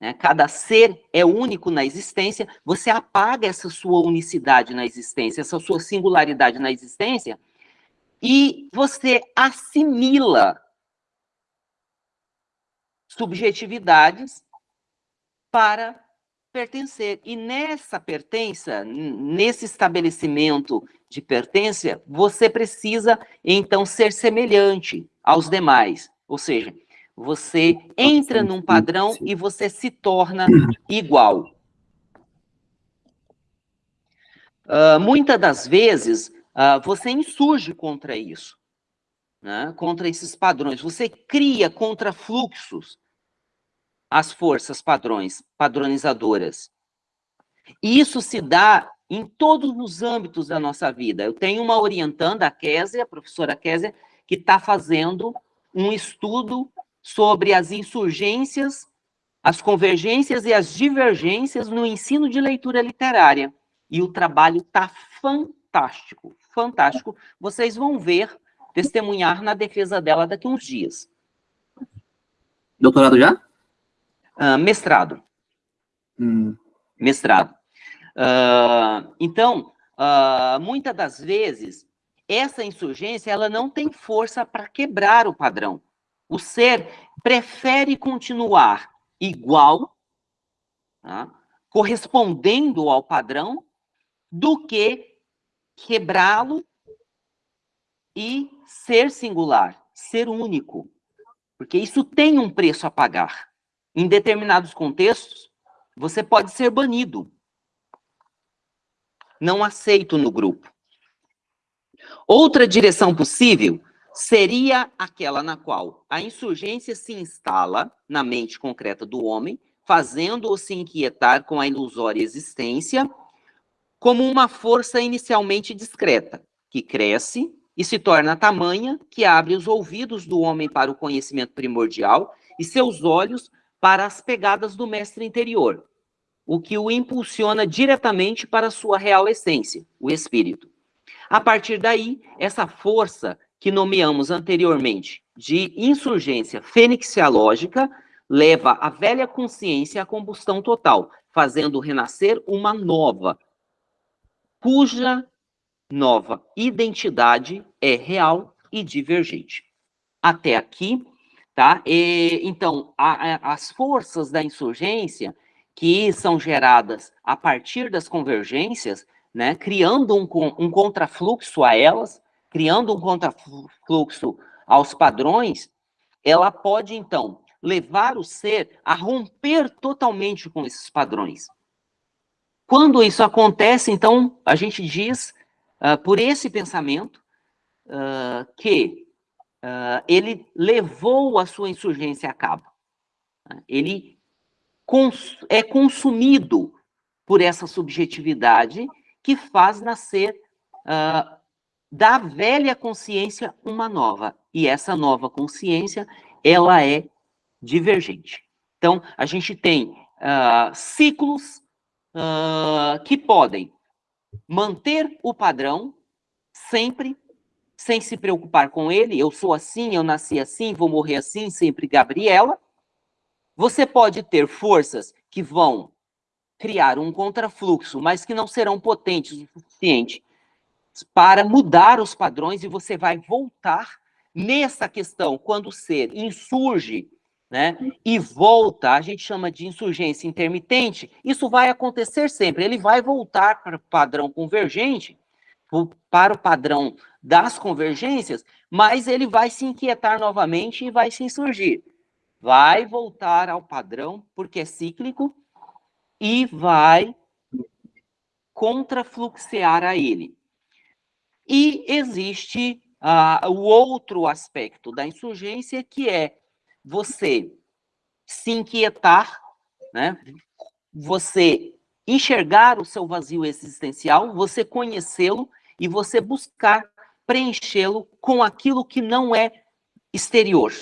né? cada ser é único na existência, você apaga essa sua unicidade na existência, essa sua singularidade na existência, e você assimila subjetividades para pertencer. E nessa pertença, nesse estabelecimento de pertença, você precisa, então, ser semelhante aos demais. Ou seja, você entra num padrão e você se torna igual. Uh, muitas das vezes, uh, você insurge contra isso, né? contra esses padrões. Você cria contrafluxos às forças padrões, padronizadoras. E isso se dá em todos os âmbitos da nossa vida. Eu tenho uma orientanda, a Késia, a professora Késia, que está fazendo um estudo sobre as insurgências, as convergências e as divergências no ensino de leitura literária. E o trabalho está fantástico, fantástico. Vocês vão ver, testemunhar na defesa dela daqui a uns dias. Doutorado já? Uh, mestrado. Hum. Mestrado. Uh, então, uh, muitas das vezes, essa insurgência ela não tem força para quebrar o padrão. O ser prefere continuar igual, tá? correspondendo ao padrão, do que quebrá-lo e ser singular, ser único. Porque isso tem um preço a pagar. Em determinados contextos, você pode ser banido. Não aceito no grupo. Outra direção possível seria aquela na qual a insurgência se instala na mente concreta do homem, fazendo-o se inquietar com a ilusória existência, como uma força inicialmente discreta, que cresce e se torna tamanha que abre os ouvidos do homem para o conhecimento primordial e seus olhos para as pegadas do mestre interior, o que o impulsiona diretamente para sua real essência, o espírito. A partir daí, essa força que nomeamos anteriormente de insurgência fenixiológica, leva a velha consciência à combustão total, fazendo renascer uma nova, cuja nova identidade é real e divergente. Até aqui, tá? E, então, a, a, as forças da insurgência que são geradas a partir das convergências, né, criando um, um contrafluxo a elas, criando um contrafluxo aos padrões, ela pode, então, levar o ser a romper totalmente com esses padrões. Quando isso acontece, então, a gente diz, uh, por esse pensamento, uh, que uh, ele levou a sua insurgência a cabo. Ele cons é consumido por essa subjetividade que faz nascer da velha consciência uma nova. E essa nova consciência, ela é divergente. Então, a gente tem ciclos uh, que podem manter o padrão sempre, sem se preocupar com ele. Eu sou assim, eu nasci assim, vou morrer assim, sempre Gabriela. Você pode ter forças que vão criar um contrafluxo, mas que não serão potentes o suficiente para mudar os padrões e você vai voltar nessa questão, quando o ser insurge né, e volta, a gente chama de insurgência intermitente, isso vai acontecer sempre, ele vai voltar para o padrão convergente, para o padrão das convergências, mas ele vai se inquietar novamente e vai se insurgir. Vai voltar ao padrão, porque é cíclico, e vai contrafluxear a ele. E existe uh, o outro aspecto da insurgência, que é você se inquietar, né? você enxergar o seu vazio existencial, você conhecê-lo e você buscar preenchê-lo com aquilo que não é exterior.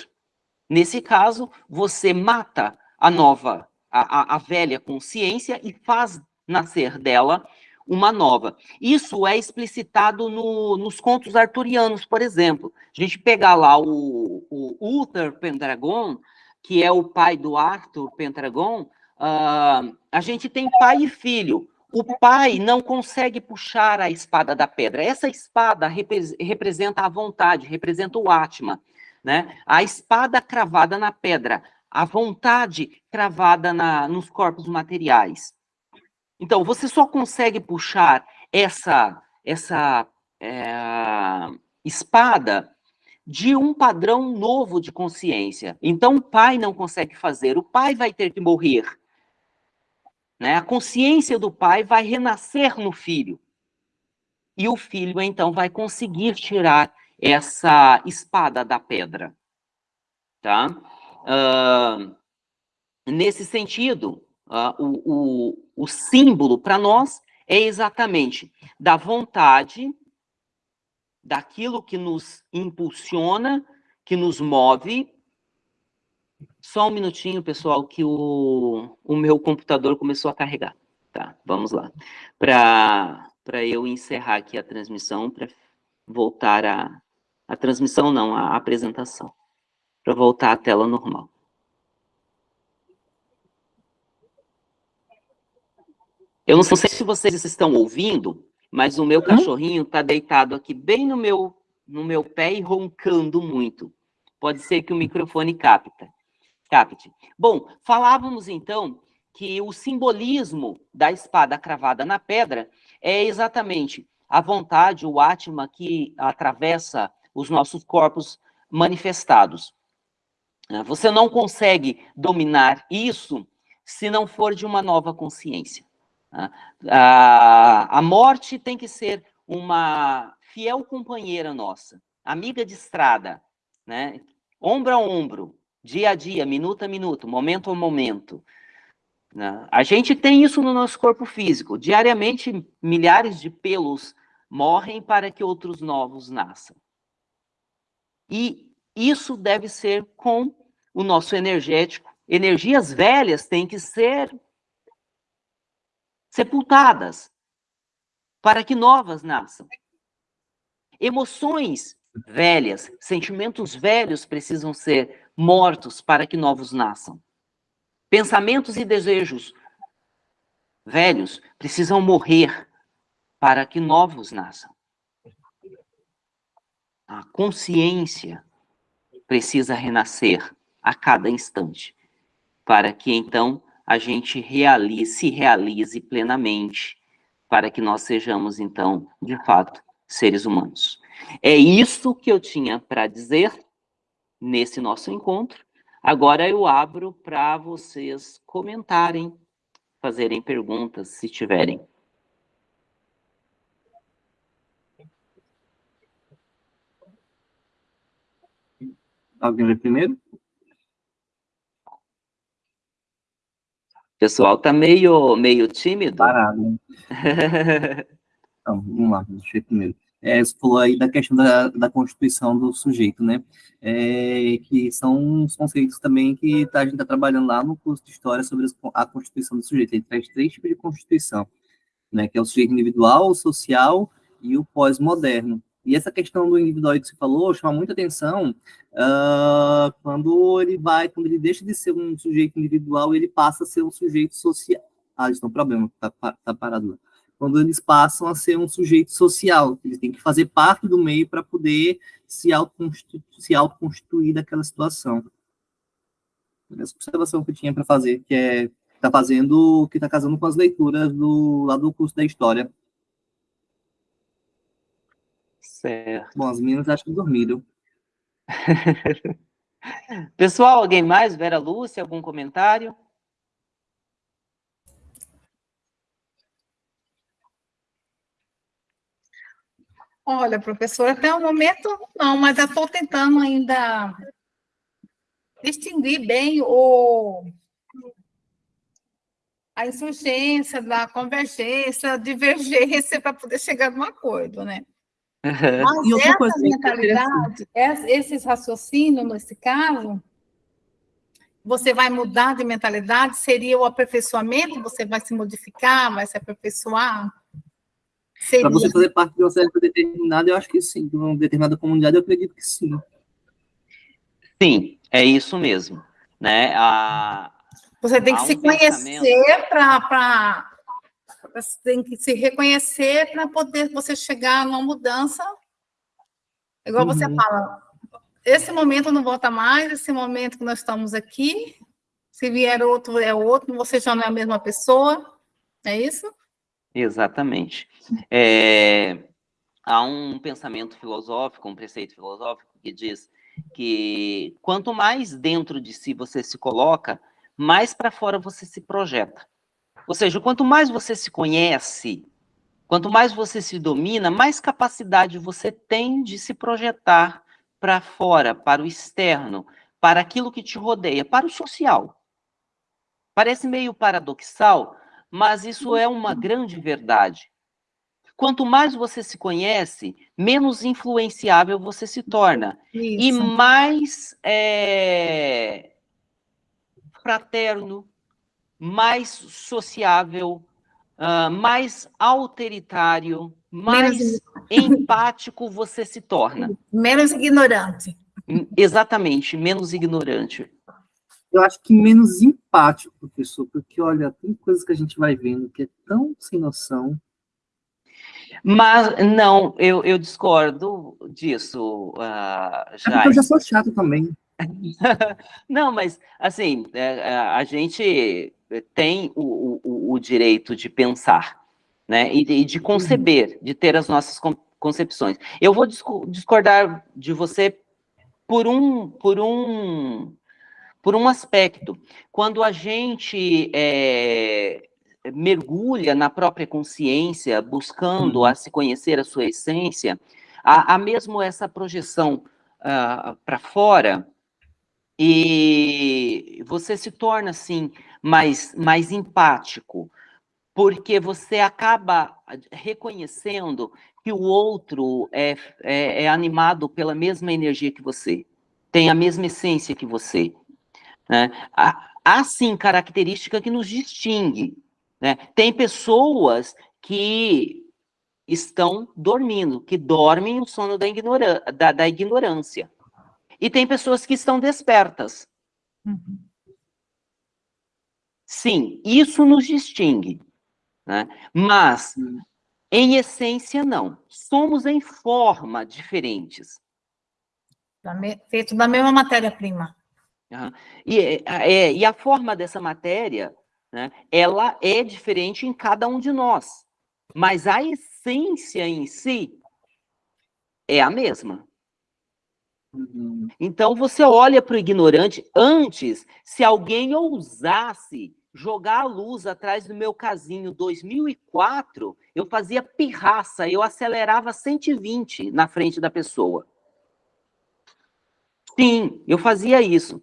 Nesse caso, você mata a nova, a, a, a velha consciência e faz nascer dela uma nova. Isso é explicitado no, nos contos arturianos, por exemplo. A gente pegar lá o, o Uther Pendragon, que é o pai do Arthur Pendragon, uh, a gente tem pai e filho. O pai não consegue puxar a espada da pedra. Essa espada repre representa a vontade, representa o Atma. Né? A espada cravada na pedra, a vontade cravada na, nos corpos materiais. Então, você só consegue puxar essa, essa é, espada de um padrão novo de consciência. Então, o pai não consegue fazer, o pai vai ter que morrer. Né? A consciência do pai vai renascer no filho. E o filho, então, vai conseguir tirar essa espada da pedra. Tá? Uh, nesse sentido, uh, o, o, o símbolo para nós é exatamente da vontade, daquilo que nos impulsiona, que nos move, só um minutinho, pessoal, que o, o meu computador começou a carregar. Tá, vamos lá. Para eu encerrar aqui a transmissão, para voltar a... A transmissão não, a apresentação. Para voltar à tela normal. Eu não sei se vocês estão ouvindo, mas o meu cachorrinho está deitado aqui bem no meu, no meu pé e roncando muito. Pode ser que o microfone capta. Capite. Bom, falávamos então que o simbolismo da espada cravada na pedra é exatamente a vontade, o Atma que atravessa os nossos corpos manifestados. Você não consegue dominar isso se não for de uma nova consciência. A, a morte tem que ser uma fiel companheira nossa, amiga de estrada, né? ombro a ombro, dia a dia, minuto a minuto, momento a momento. Né? A gente tem isso no nosso corpo físico. Diariamente, milhares de pelos morrem para que outros novos nasçam. E isso deve ser com o nosso energético. Energias velhas têm que ser sepultadas para que novas nasçam. Emoções velhas, sentimentos velhos precisam ser mortos para que novos nasçam. Pensamentos e desejos velhos precisam morrer para que novos nasçam. A consciência precisa renascer a cada instante, para que então a gente realize, se realize plenamente, para que nós sejamos então, de fato, seres humanos. É isso que eu tinha para dizer nesse nosso encontro. Agora eu abro para vocês comentarem, fazerem perguntas, se tiverem. Alguém lê primeiro? Pessoal, tá meio, meio tímido. Parado. então, vamos lá, deixa eu primeiro é, você falou aí da questão da, da constituição do sujeito, né? É, que são os conceitos também que tá, a gente está trabalhando lá no curso de História sobre a constituição do sujeito. Ele traz três tipos de constituição, né? Que é o sujeito individual, o social e o pós-moderno. E essa questão do individual que você falou chama muita atenção uh, quando ele vai, quando ele deixa de ser um sujeito individual, ele passa a ser um sujeito social. Ah, isso é um problema, tá, tá parado lá quando eles passam a ser um sujeito social, eles têm que fazer parte do meio para poder se autoconstituir, se autoconstituir daquela situação. Essa observação que eu tinha para fazer, que é está fazendo, que está casando com as leituras do lá do curso da história. Certo. Bom, as meninas acho que dormiram. Pessoal, alguém mais? Vera Lúcia, algum comentário? Olha, professora, até o momento não, mas eu estou tentando ainda distinguir bem o, a insurgência da convergência, a divergência para poder chegar num acordo, né? Mas essa coisa, mentalidade, esses raciocínios, nesse caso, você vai mudar de mentalidade, seria o aperfeiçoamento, você vai se modificar, vai se aperfeiçoar? Para você fazer parte de uma certa determinada, eu acho que sim. De uma determinada comunidade, eu acredito que sim. Sim, é isso mesmo. Né? A, Você tem que um se conhecer para você tem que se reconhecer para poder você chegar numa mudança. Igual uhum. você fala, esse momento não volta mais, esse momento que nós estamos aqui, se vier outro, é outro, você já não é a mesma pessoa, é isso? Exatamente. É, há um pensamento filosófico, um preceito filosófico que diz que quanto mais dentro de si você se coloca, mais para fora você se projeta. Ou seja, quanto mais você se conhece, quanto mais você se domina, mais capacidade você tem de se projetar para fora, para o externo, para aquilo que te rodeia, para o social. Parece meio paradoxal, mas isso é uma grande verdade. Quanto mais você se conhece, menos influenciável você se torna. Isso. E mais é, fraterno, mais sociável, uh, mais autoritário, mais menos... empático você se torna. Menos ignorante. Exatamente, menos ignorante. Eu acho que menos empático, professor, porque, olha, tem coisas que a gente vai vendo que é tão sem noção. Mas, não, eu, eu discordo disso, uh, já. É eu já sou chato também. não, mas, assim, é, é, a gente tem o, o, o direito de pensar, né, e, e de conceber, de ter as nossas concepções. Eu vou discordar de você por um, por um, por um aspecto. Quando a gente é, mergulha na própria consciência, buscando a se conhecer a sua essência, há, há mesmo essa projeção uh, para fora, e você se torna, assim, mais, mais empático, porque você acaba reconhecendo que o outro é, é, é, animado pela mesma energia que você, tem a mesma essência que você. Né? Há, há, sim, característica que nos distingue. Né? Tem pessoas que estão dormindo, que dormem o sono da, ignora da, da ignorância. E tem pessoas que estão despertas. Uhum. Sim, isso nos distingue. Né? Mas, em essência, não. Somos em forma diferentes. Feito da mesma matéria-prima. Uhum. E, é, é, e a forma dessa matéria, né, ela é diferente em cada um de nós. Mas a essência em si é a mesma. Uhum. Então você olha para o ignorante. Antes, se alguém ousasse jogar a luz atrás do meu casinho 2004, eu fazia pirraça, eu acelerava 120 na frente da pessoa. Sim, eu fazia isso.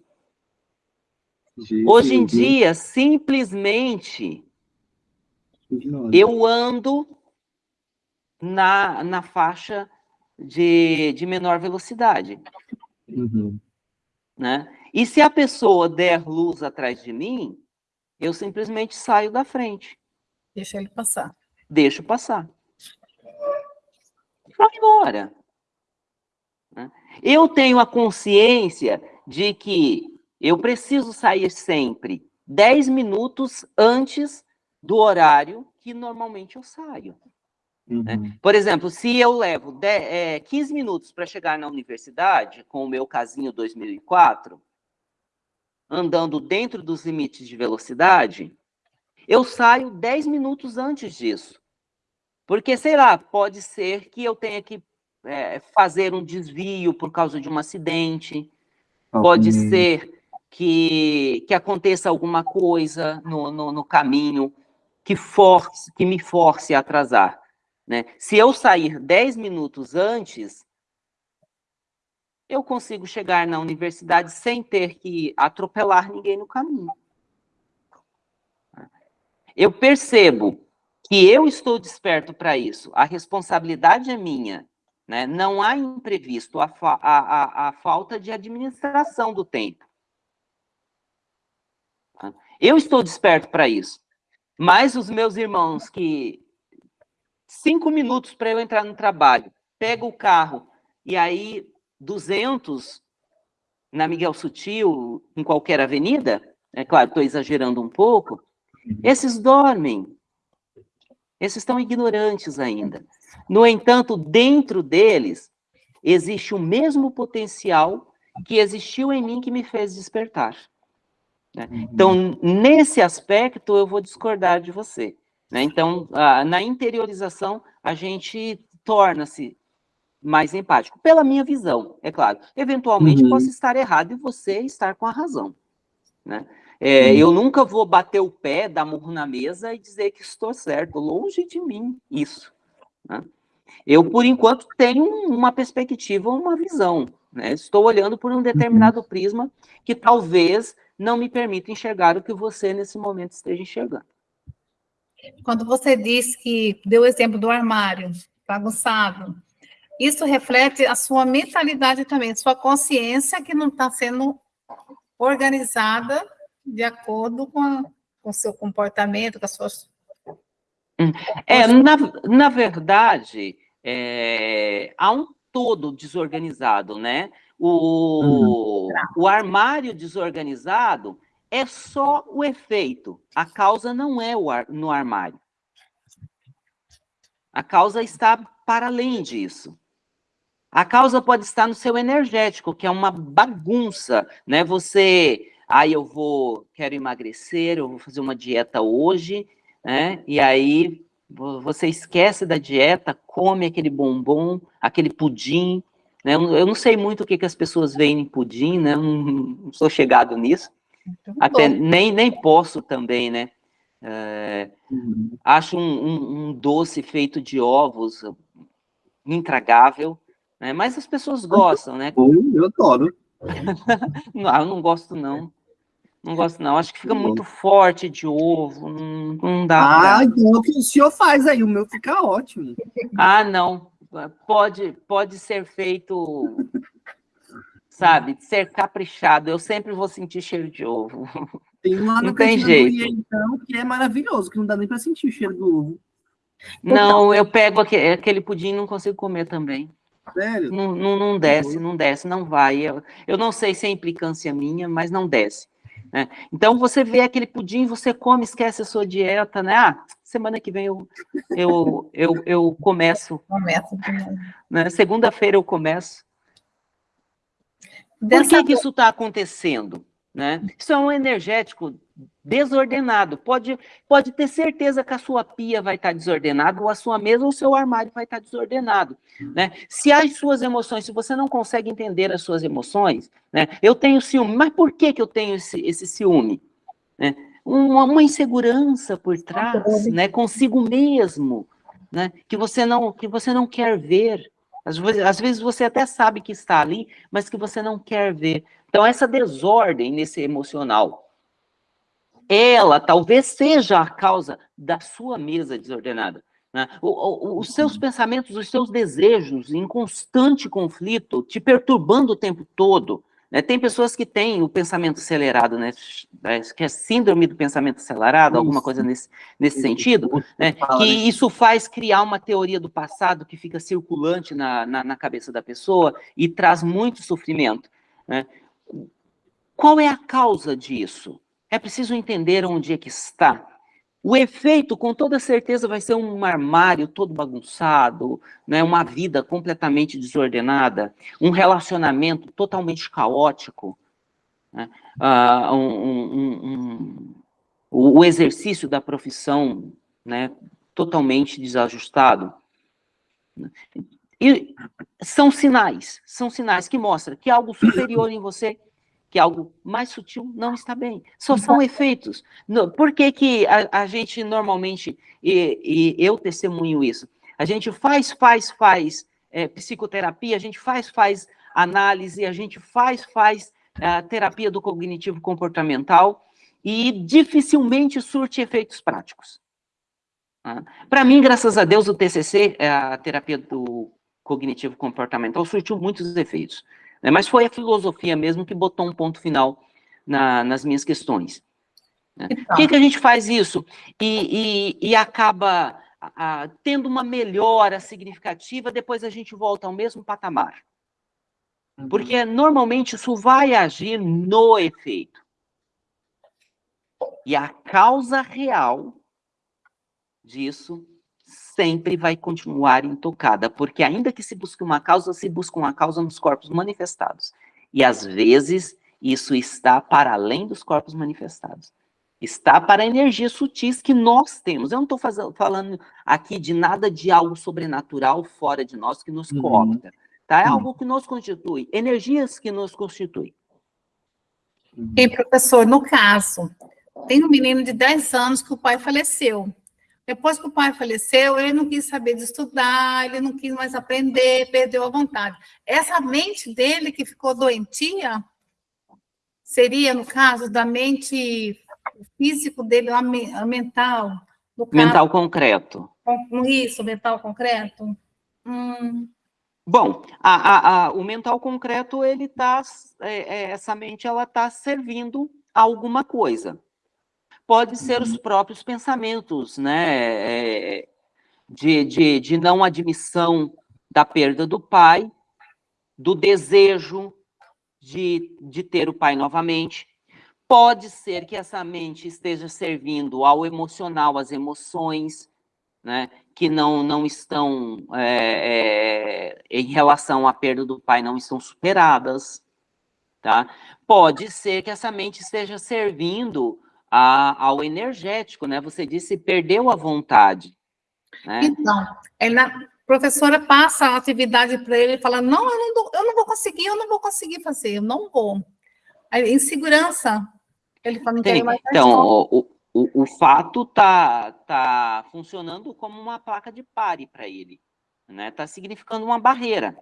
Gente, Hoje em dia, simplesmente, eu ando na, na faixa de, de menor velocidade. Uhum. Né? E se a pessoa der luz atrás de mim, eu simplesmente saio da frente. Deixa ele passar. Deixo passar. Vai embora. Né? Eu tenho a consciência de que eu preciso sair sempre 10 minutos antes do horário que normalmente eu saio. Né? Uhum. Né? Por exemplo, se eu levo 10, é, 15 minutos para chegar na universidade, com o meu casinho 2004, andando dentro dos limites de velocidade, eu saio 10 minutos antes disso. Porque, sei lá, pode ser que eu tenha que é, fazer um desvio por causa de um acidente, okay. pode ser que, que aconteça alguma coisa no, no, no caminho que, force, que me force a atrasar. Né? Se eu sair 10 minutos antes, eu consigo chegar na universidade sem ter que atropelar ninguém no caminho. Eu percebo que eu estou desperto para isso, a responsabilidade é minha, né? não há imprevisto, a, fa a, a, a falta de administração do tempo. Eu estou desperto para isso. Mas os meus irmãos que cinco minutos para eu entrar no trabalho, pego o carro e aí 200 na Miguel Sutil, em qualquer avenida, é claro, estou exagerando um pouco, esses dormem. Esses estão ignorantes ainda. No entanto, dentro deles, existe o mesmo potencial que existiu em mim que me fez despertar. Né? Uhum. Então, nesse aspecto, eu vou discordar de você. Né? Então, na interiorização, a gente torna-se mais empático, pela minha visão, é claro. Eventualmente, uhum. posso estar errado e você estar com a razão. Né? É, uhum. Eu nunca vou bater o pé, dar murro na mesa e dizer que estou certo. Longe de mim isso. Né? Eu, por enquanto, tenho uma perspectiva, uma visão. Né? Estou olhando por um determinado uhum. prisma que talvez não me permita enxergar o que você, nesse momento, esteja enxergando. Quando você disse que deu o exemplo do armário bagunçado, isso reflete a sua mentalidade também, a sua consciência que não está sendo organizada de acordo com, com o seu comportamento, com as suas... Hum. É, na, na verdade, é, há um todo desorganizado, né? O, uhum. o armário desorganizado é só o efeito. A causa não é ar, no armário. A causa está para além disso. A causa pode estar no seu energético, que é uma bagunça, né? Você, aí eu vou, quero emagrecer, eu vou fazer uma dieta hoje, né? E aí você esquece da dieta, come aquele bombom, aquele pudim, né? Eu não sei muito o que, que as pessoas veem em pudim, né? Não, não sou chegado nisso. Até nem, nem posso também, né? É, uhum. Acho um, um, um, doce feito de ovos intragável, né? mas as pessoas gostam, né? Eu adoro. não, eu não gosto, não. Não gosto, não. Acho que fica muito forte de ovo. Não, não dá. Ah, então o que o senhor faz aí? O meu fica ótimo. Ah, não pode, pode ser feito, sabe, ser caprichado. Eu sempre vou sentir cheiro de ovo. Tem uma não tem jeito. então, que é maravilhoso, que não dá nem para sentir o cheiro do ovo. Não, eu pego aquele pudim e não consigo comer também. Sério? Não, não, não desce, não desce, não vai. Eu, eu não sei se é implicância minha, mas não desce. Né? Então, você vê aquele pudim, você come, esquece a sua dieta, né? Ah, semana que vem eu, eu, eu, eu começo. Começo. Né? Segunda-feira eu começo. Por que, que isso está acontecendo? Né? Isso é um energético desordenado. Pode, pode ter certeza que a sua pia vai estar desordenada, ou a sua mesa ou o seu armário vai estar desordenado. Né? Se as suas emoções, se você não consegue entender as suas emoções, né? eu tenho ciúme, mas por que, que eu tenho esse, esse ciúme? Né? Uma, uma, insegurança por trás, né? consigo mesmo, né? que, você não, que você não quer ver. Às vezes, às vezes você até sabe que está ali, mas que você não quer ver. Então, essa desordem nesse emocional, ela talvez seja a causa da sua mesa desordenada. Né? O, o, os seus pensamentos, os seus desejos em constante conflito, te perturbando o tempo todo. Né? Tem pessoas que têm o pensamento acelerado, né? que é síndrome do pensamento acelerado, isso. alguma coisa nesse, nesse sentido, né? que isso faz criar uma teoria do passado que fica circulante na, na, na cabeça da pessoa e traz muito sofrimento. Né? Qual é a causa disso? É preciso entender onde é que está. O efeito, com toda certeza, vai ser um armário todo bagunçado, né? uma vida completamente desordenada, um relacionamento totalmente caótico, né? uh, um, um, um, o exercício da profissão né? totalmente desajustado. E são sinais, são sinais que mostram que algo superior em você que algo mais sutil não está bem. Só são efeitos. Por que, que a, a gente normalmente, e, e, eu testemunho isso, a gente faz, faz, faz é, psicoterapia, a gente faz, faz análise, a gente faz, faz a terapia do cognitivo comportamental e dificilmente surte efeitos práticos. Tá? Para mim, graças a Deus, o TCC, é a terapia do cognitivo comportamental, surtiu muitos efeitos. Né? Mas foi a filosofia mesmo que botou um ponto final na, nas minhas questões. Né? Por que, que a gente faz isso? E, e, e acaba a, tendo uma melhora significativa, depois a gente volta ao mesmo patamar. Uhum. Porque normalmente isso vai agir no efeito. E a causa real disso sempre vai continuar intocada, porque ainda que se busque uma causa, se busca uma causa nos corpos manifestados. E às vezes isso está para além dos corpos manifestados. Está para energias sutis que nós temos. Eu não estou falando aqui de nada de algo sobrenatural fora de nós que nos uhum. coopta. Tá? É uhum. algo que nos constitui, energias que nos constituem. E, professor, no caso, tem um menino de 10 anos que o pai faleceu. Depois que o pai faleceu, ele não quis saber de estudar, ele não quis mais aprender, perdeu a vontade. Essa mente dele que ficou doentia, seria, no caso, da mente físico dele, a, mental. mental concreto. Isso, mental concreto. Hum. Bom, a, a, a, o mental concreto, ele tá, é, é, essa mente, ela está servindo a alguma coisa. Pode ser os uhum. próprios pensamentos, né, de, de, de não admissão da perda do pai, do desejo de, de ter o pai novamente. Pode ser que essa mente esteja servindo ao emocional, às emoções, né, que não, não estão, é, é, em relação à perda do pai, não estão superadas, tá? Pode ser que essa mente esteja servindo a, ao energético, né? Você disse perdeu a vontade. Né? Então, ela, a professora passa a atividade para ele e fala, não eu, não, eu não vou conseguir, eu não vou conseguir fazer, eu não vou. Aí, insegurança, ele fala, não Tem, Então, o, o, o fato tá, tá funcionando como uma placa de pare para ele, né? Tá significando uma barreira.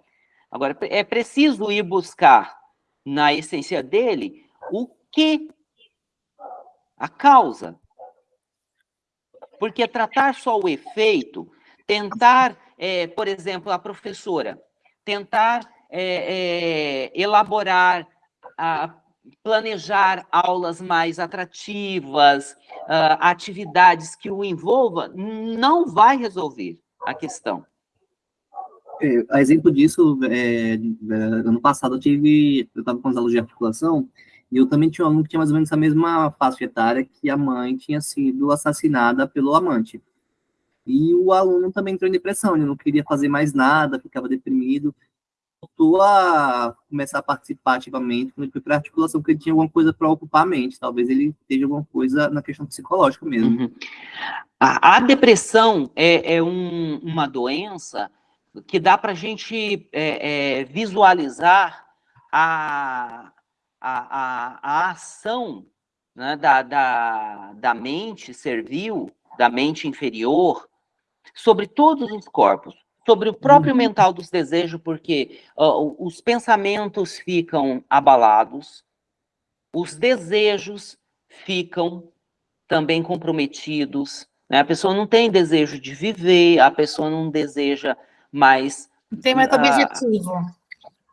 Agora, é preciso ir buscar na essência dele o que a causa. Porque tratar só o efeito, tentar, é, por exemplo, a professora, tentar é, é, elaborar a, planejar aulas mais atrativas, uh, atividades que o envolva, não vai resolver a questão. É, a exemplo disso, é, é, ano passado eu tive, eu estava com as aulas de articulação, e eu também tinha um aluno que tinha mais ou menos a mesma faixa etária que a mãe tinha sido assassinada pelo amante. E o aluno também entrou em depressão, ele não queria fazer mais nada, ficava deprimido, voltou a começar a participar ativamente quando ele foi para articulação, porque ele tinha alguma coisa para ocupar a mente. Talvez ele esteja alguma coisa na questão psicológica mesmo. Uhum. A, a, depressão é, é um, uma doença que dá para a gente é, é, visualizar a, a, a, a ação né, da, da, da mente servil, da mente inferior, sobre todos os corpos sobre o próprio uhum. mental dos desejos, porque uh, os pensamentos ficam abalados, os desejos ficam também comprometidos, né? a pessoa não tem desejo de viver, a pessoa não deseja mais... Não tem mais uh, objetivo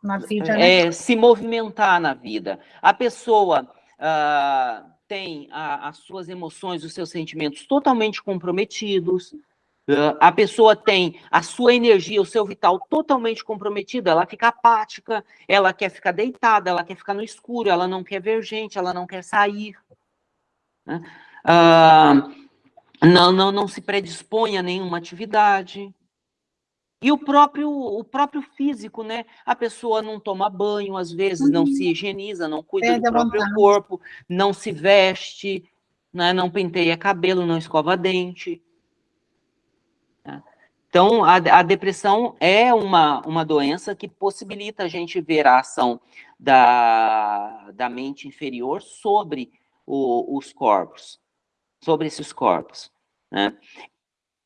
na vida, né? É, se movimentar na vida. A pessoa... Uh, tem a, as suas emoções, os seus sentimentos totalmente comprometidos, a pessoa tem a sua energia, o seu vital totalmente comprometido, ela fica apática, ela quer ficar deitada, ela quer ficar no escuro, ela não quer ver gente, ela não quer sair. Né? Ah, não, não, não se predispõe a nenhuma atividade. E o próprio, o próprio físico, né? A pessoa não toma banho, às vezes, uhum. não se higieniza, não cuida é, do próprio vontade. corpo, não se veste, né? não penteia cabelo, não escova dente. Então, a, a, depressão é uma, uma doença que possibilita a gente ver a ação da, da mente inferior sobre o, os corpos, sobre esses corpos. Né?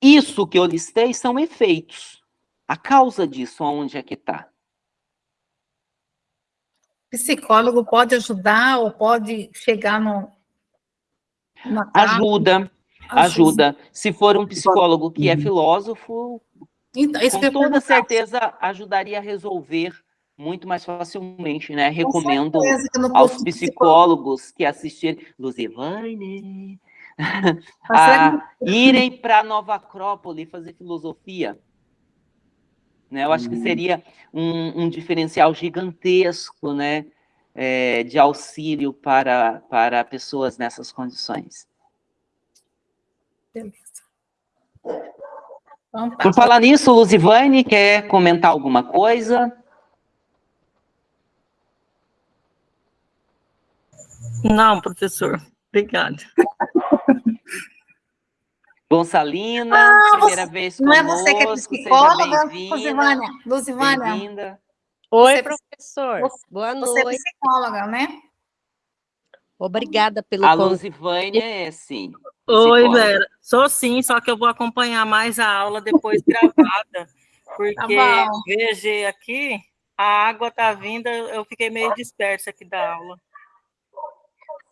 Isso que eu listei são efeitos. A causa disso, onde é que está? Psicólogo pode ajudar ou pode chegar no... Ajuda, ajuda. Se for um psicólogo que é uhum. filósofo, então, com toda certeza ajudaria a resolver muito mais facilmente, né? Recomendo aos psicólogos que assistirem, Luzivane, a irem para Nova Acrópole fazer filosofia. Né? Eu acho que seria um, um diferencial gigantesco, né? É, de auxílio para, para pessoas nessas condições. Beleza. Por falar nisso, Luzivane, quer comentar alguma coisa? Não, professor. Obrigada. Gonçalina, ah, primeira você, vez conosco, Não é você que é psicóloga, Luzivânia? Luzivânia. Oi, você, é professor. Boa noite. Você é psicóloga, né? Obrigada pelo A Luzivânia é, sim. Oi, Vera. Sou sim, só que eu vou acompanhar mais a aula depois gravada. Porque tá VG aqui, a água tá vindo, eu fiquei meio dispersa aqui da aula.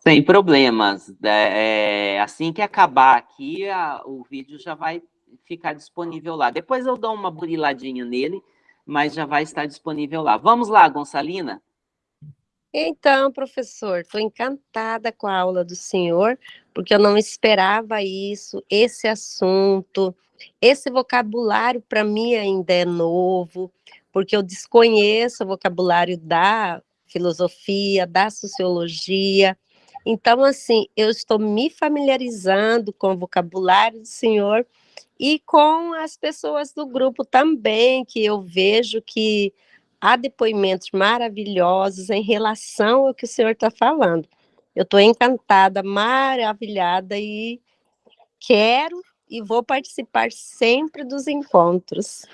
Sem problemas. Né? É, assim que acabar aqui, a, o vídeo já vai ficar disponível lá. Depois eu dou uma buriladinha nele, mas já vai estar disponível lá. Vamos lá, Gonçalina? Então, professor, estou encantada com a aula do senhor, porque eu não esperava isso, esse assunto, esse vocabulário para mim ainda é novo, porque eu desconheço o vocabulário da filosofia, da sociologia, então, assim, eu estou me familiarizando com o vocabulário do senhor e com as pessoas do grupo também, que eu vejo que há depoimentos maravilhosos em relação ao que o senhor está falando. Eu estou encantada, maravilhada e quero e vou participar sempre dos encontros.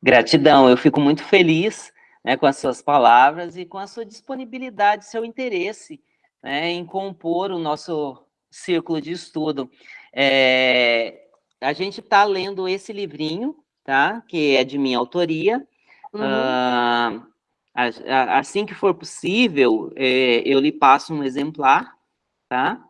Gratidão, eu fico muito feliz né, com as suas palavras e com a sua disponibilidade, seu interesse né, em compor o nosso círculo de estudo. É, a gente está lendo esse livrinho, tá? Que é de minha autoria. Uhum. Uh, assim que for possível, é, eu lhe passo um exemplar, tá?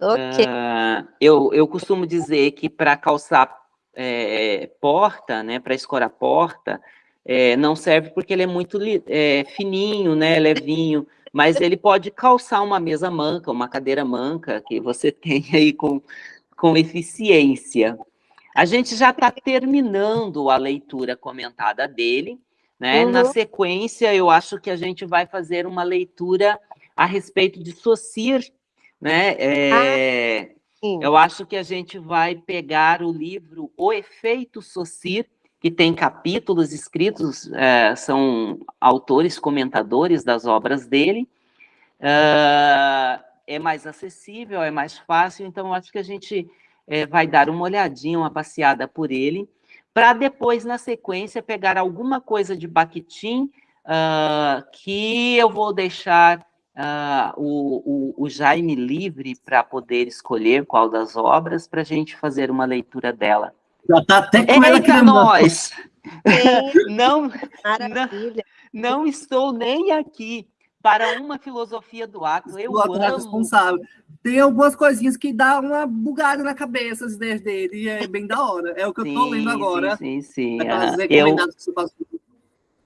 Ok. Uh, eu, eu costumo dizer que para calçar é, porta, né, para escorar porta, é, não serve porque ele é muito é, fininho, né, levinho mas ele pode calçar uma mesa manca, uma cadeira manca, que você tem aí com, com eficiência. A gente já está terminando a leitura comentada dele, né? Uhum. Na sequência, eu acho que a gente vai fazer uma leitura a respeito de Socir, né? É, ah, eu acho que a gente vai pegar o livro O Efeito Socir, que tem capítulos escritos, é, são autores, comentadores das obras dele, uh, é mais acessível, é mais fácil, então acho que a gente é, vai dar uma olhadinha, uma passeada por ele, para depois, na sequência, pegar alguma coisa de Bakhtin, uh, que eu vou deixar uh, o, o, o Jaime livre para poder escolher qual das obras, para a gente fazer uma leitura dela. Já está até com ela aqui nós! não, não, não estou nem aqui para uma filosofia do ato. Eu o ato amo. responsável. Tem algumas coisinhas que dá uma bugada na cabeça as ideias dele, e é bem da hora. É o que sim, eu estou lendo agora. Sim, sim, sim. Uh, eu,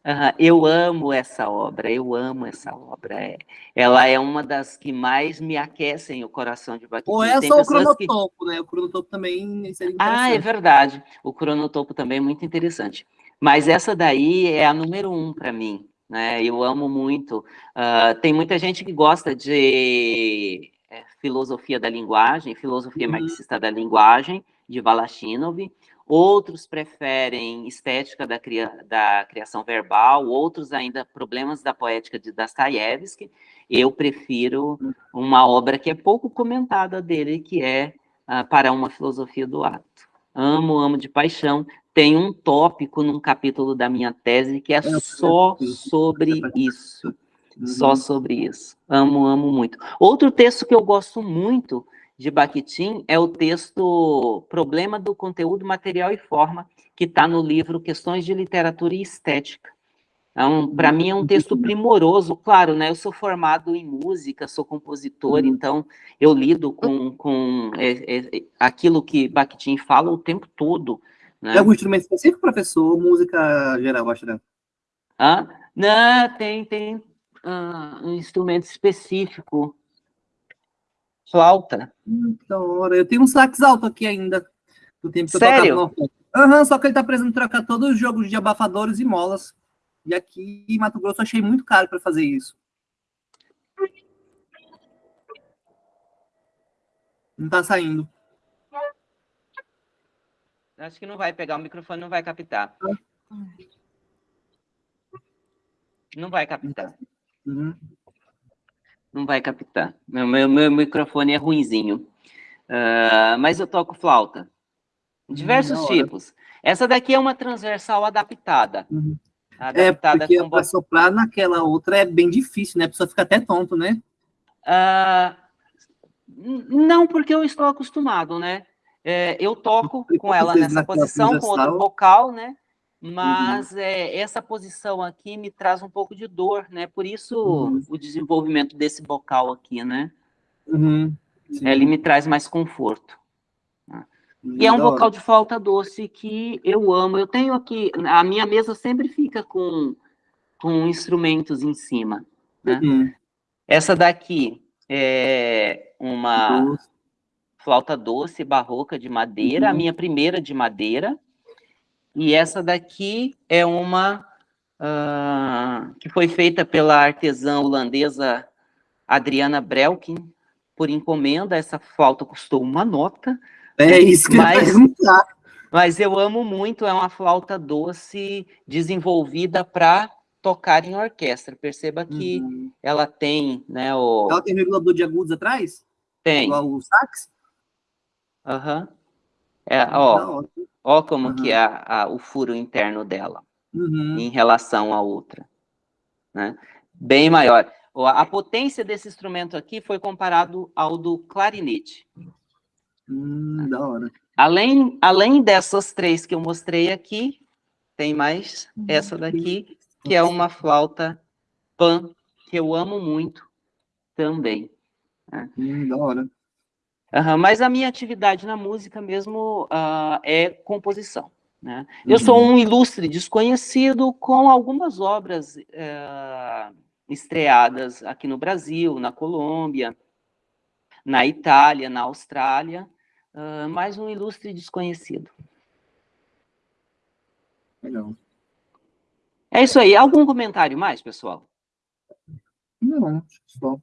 uh, eu amo essa obra, eu amo essa obra. É, ela é uma das que mais me aquecem o coração de Bakhtin. Ou é só o cronotopo, que... né? O cronotopo também seria Ah, é verdade. O cronotopo também é muito interessante. Mas essa daí é a número um para mim né? Eu amo muito. Uh, tem muita gente que gosta de é, filosofia da linguagem, filosofia uhum. marxista da linguagem, de Balashinov. Outros preferem estética da, cria, da criação verbal, outros ainda problemas da poética de Dostoiévski. Eu prefiro uma obra que é pouco comentada dele, que é uh, Para uma Filosofia do Ato. Amo, amo de paixão tem um tópico num capítulo da minha tese que é, é só sobre isso. Só uhum. sobre isso. Amo, amo muito. Outro texto que eu gosto muito de Bakhtin é o texto Problema do Conteúdo Material e Forma, que está no livro Questões de Literatura e Estética. Então, para mim é um texto primoroso, claro, né? Eu sou formado em música, sou compositor, uhum. então eu lido com, com é, é, aquilo que Bakhtin fala o tempo todo, né? É algum instrumento específico, professor, ou música geral, acho, né? Ah, não, tem, tem uh, um instrumento específico. Flauta. Então, eu tenho um sax alto aqui ainda, do tempo que Sério? eu tocava Aham, uhum, só que ele tá precisando trocar todos os jogos de abafadores e molas. E aqui em Mato Grosso eu achei muito caro para fazer isso. Não tá saindo. Acho que não vai pegar, o microfone não vai captar. Não vai captar. Uhum. Não vai captar. Meu, meu, meu microfone é ruinzinho. Uh, mas eu toco flauta. Diversos Hum, tipos. Essa daqui é uma transversal adaptada. Uhum. É, Adaptada porque com para soprar naquela outra é bem difícil, né? A pessoa fica até tonto, né? N- não, porque eu estou acostumado, né? É, eu toco com ela nessa posição, com outro vocal, né? Mas é, essa posição aqui me traz um pouco de dor, né? Por isso Uhum. o desenvolvimento desse vocal aqui, né? Uhum. Ele me traz mais conforto. E é um vocal de flauta doce que eu amo. Eu tenho aqui, a minha mesa sempre fica com, com instrumentos em cima. né? Uhum. Essa daqui é uma flauta doce barroca de madeira, a Uhum. minha primeira de madeira. E essa daqui é uma ah, que foi feita pela artesã holandesa Adriana Brelkin por encomenda. Essa flauta custou uma nota, É isso que Mas- eu perguntar. mas eu amo muito. É uma flauta doce desenvolvida para tocar em orquestra. Perceba que Uhum. ela tem, né, o Ela tem regulador de agudos atrás? tem, Igual o sax? aham. É, Da ó, hora. Ó como Aham. que é a- o furo interno dela. Uhum. em relação à outra. Né? Bem maior. A potência desse instrumento aqui foi comparado ao do clarinete. Hum, da hora. Além, além dessas três que eu mostrei aqui, tem mais essa daqui, que é uma flauta pan, que eu amo muito também. Hum, da hora. Aham, mas a minha atividade na música mesmo ah, é composição. Né? Eu sou Uhum. um ilustre desconhecido com algumas obras eh, estreadas aqui no Brasil, na Colômbia, na Itália, na Austrália, ah, mas um ilustre desconhecido. Legal. É isso aí. Algum comentário mais, pessoal? Não, só.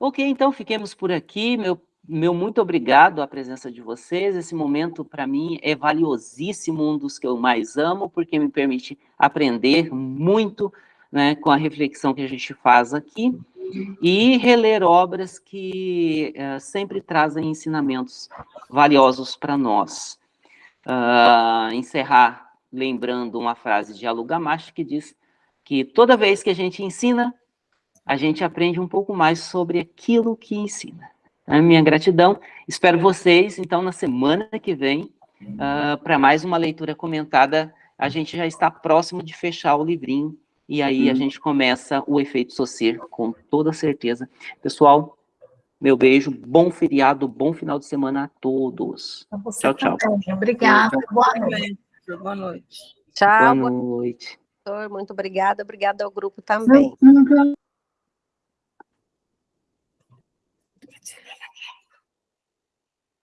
Ok, então fiquemos por aqui. Meu, meu muito obrigado à presença de vocês. Esse momento, para mim, é valiosíssimo, um dos que eu mais amo, porque me permite aprender muito né, com a reflexão que a gente faz aqui e reler obras que eh, sempre trazem ensinamentos valiosos para nós. Ah, encerrar lembrando uma frase de Alu Gamache que diz que toda vez que a gente ensina, a gente aprende um pouco mais sobre aquilo que ensina. A minha gratidão. Espero vocês, então, na semana que vem, para mais uma leitura comentada. A gente já está próximo de fechar o livrinho, e aí a Uhum. gente começa o efeito Saussure, com toda certeza. Pessoal, meu beijo, bom feriado, bom final de semana a todos. Você Tchau, tchau. também. Obrigada. Boa noite. Boa noite. Tchau, Boa noite. Muito obrigada. Obrigada ao grupo também.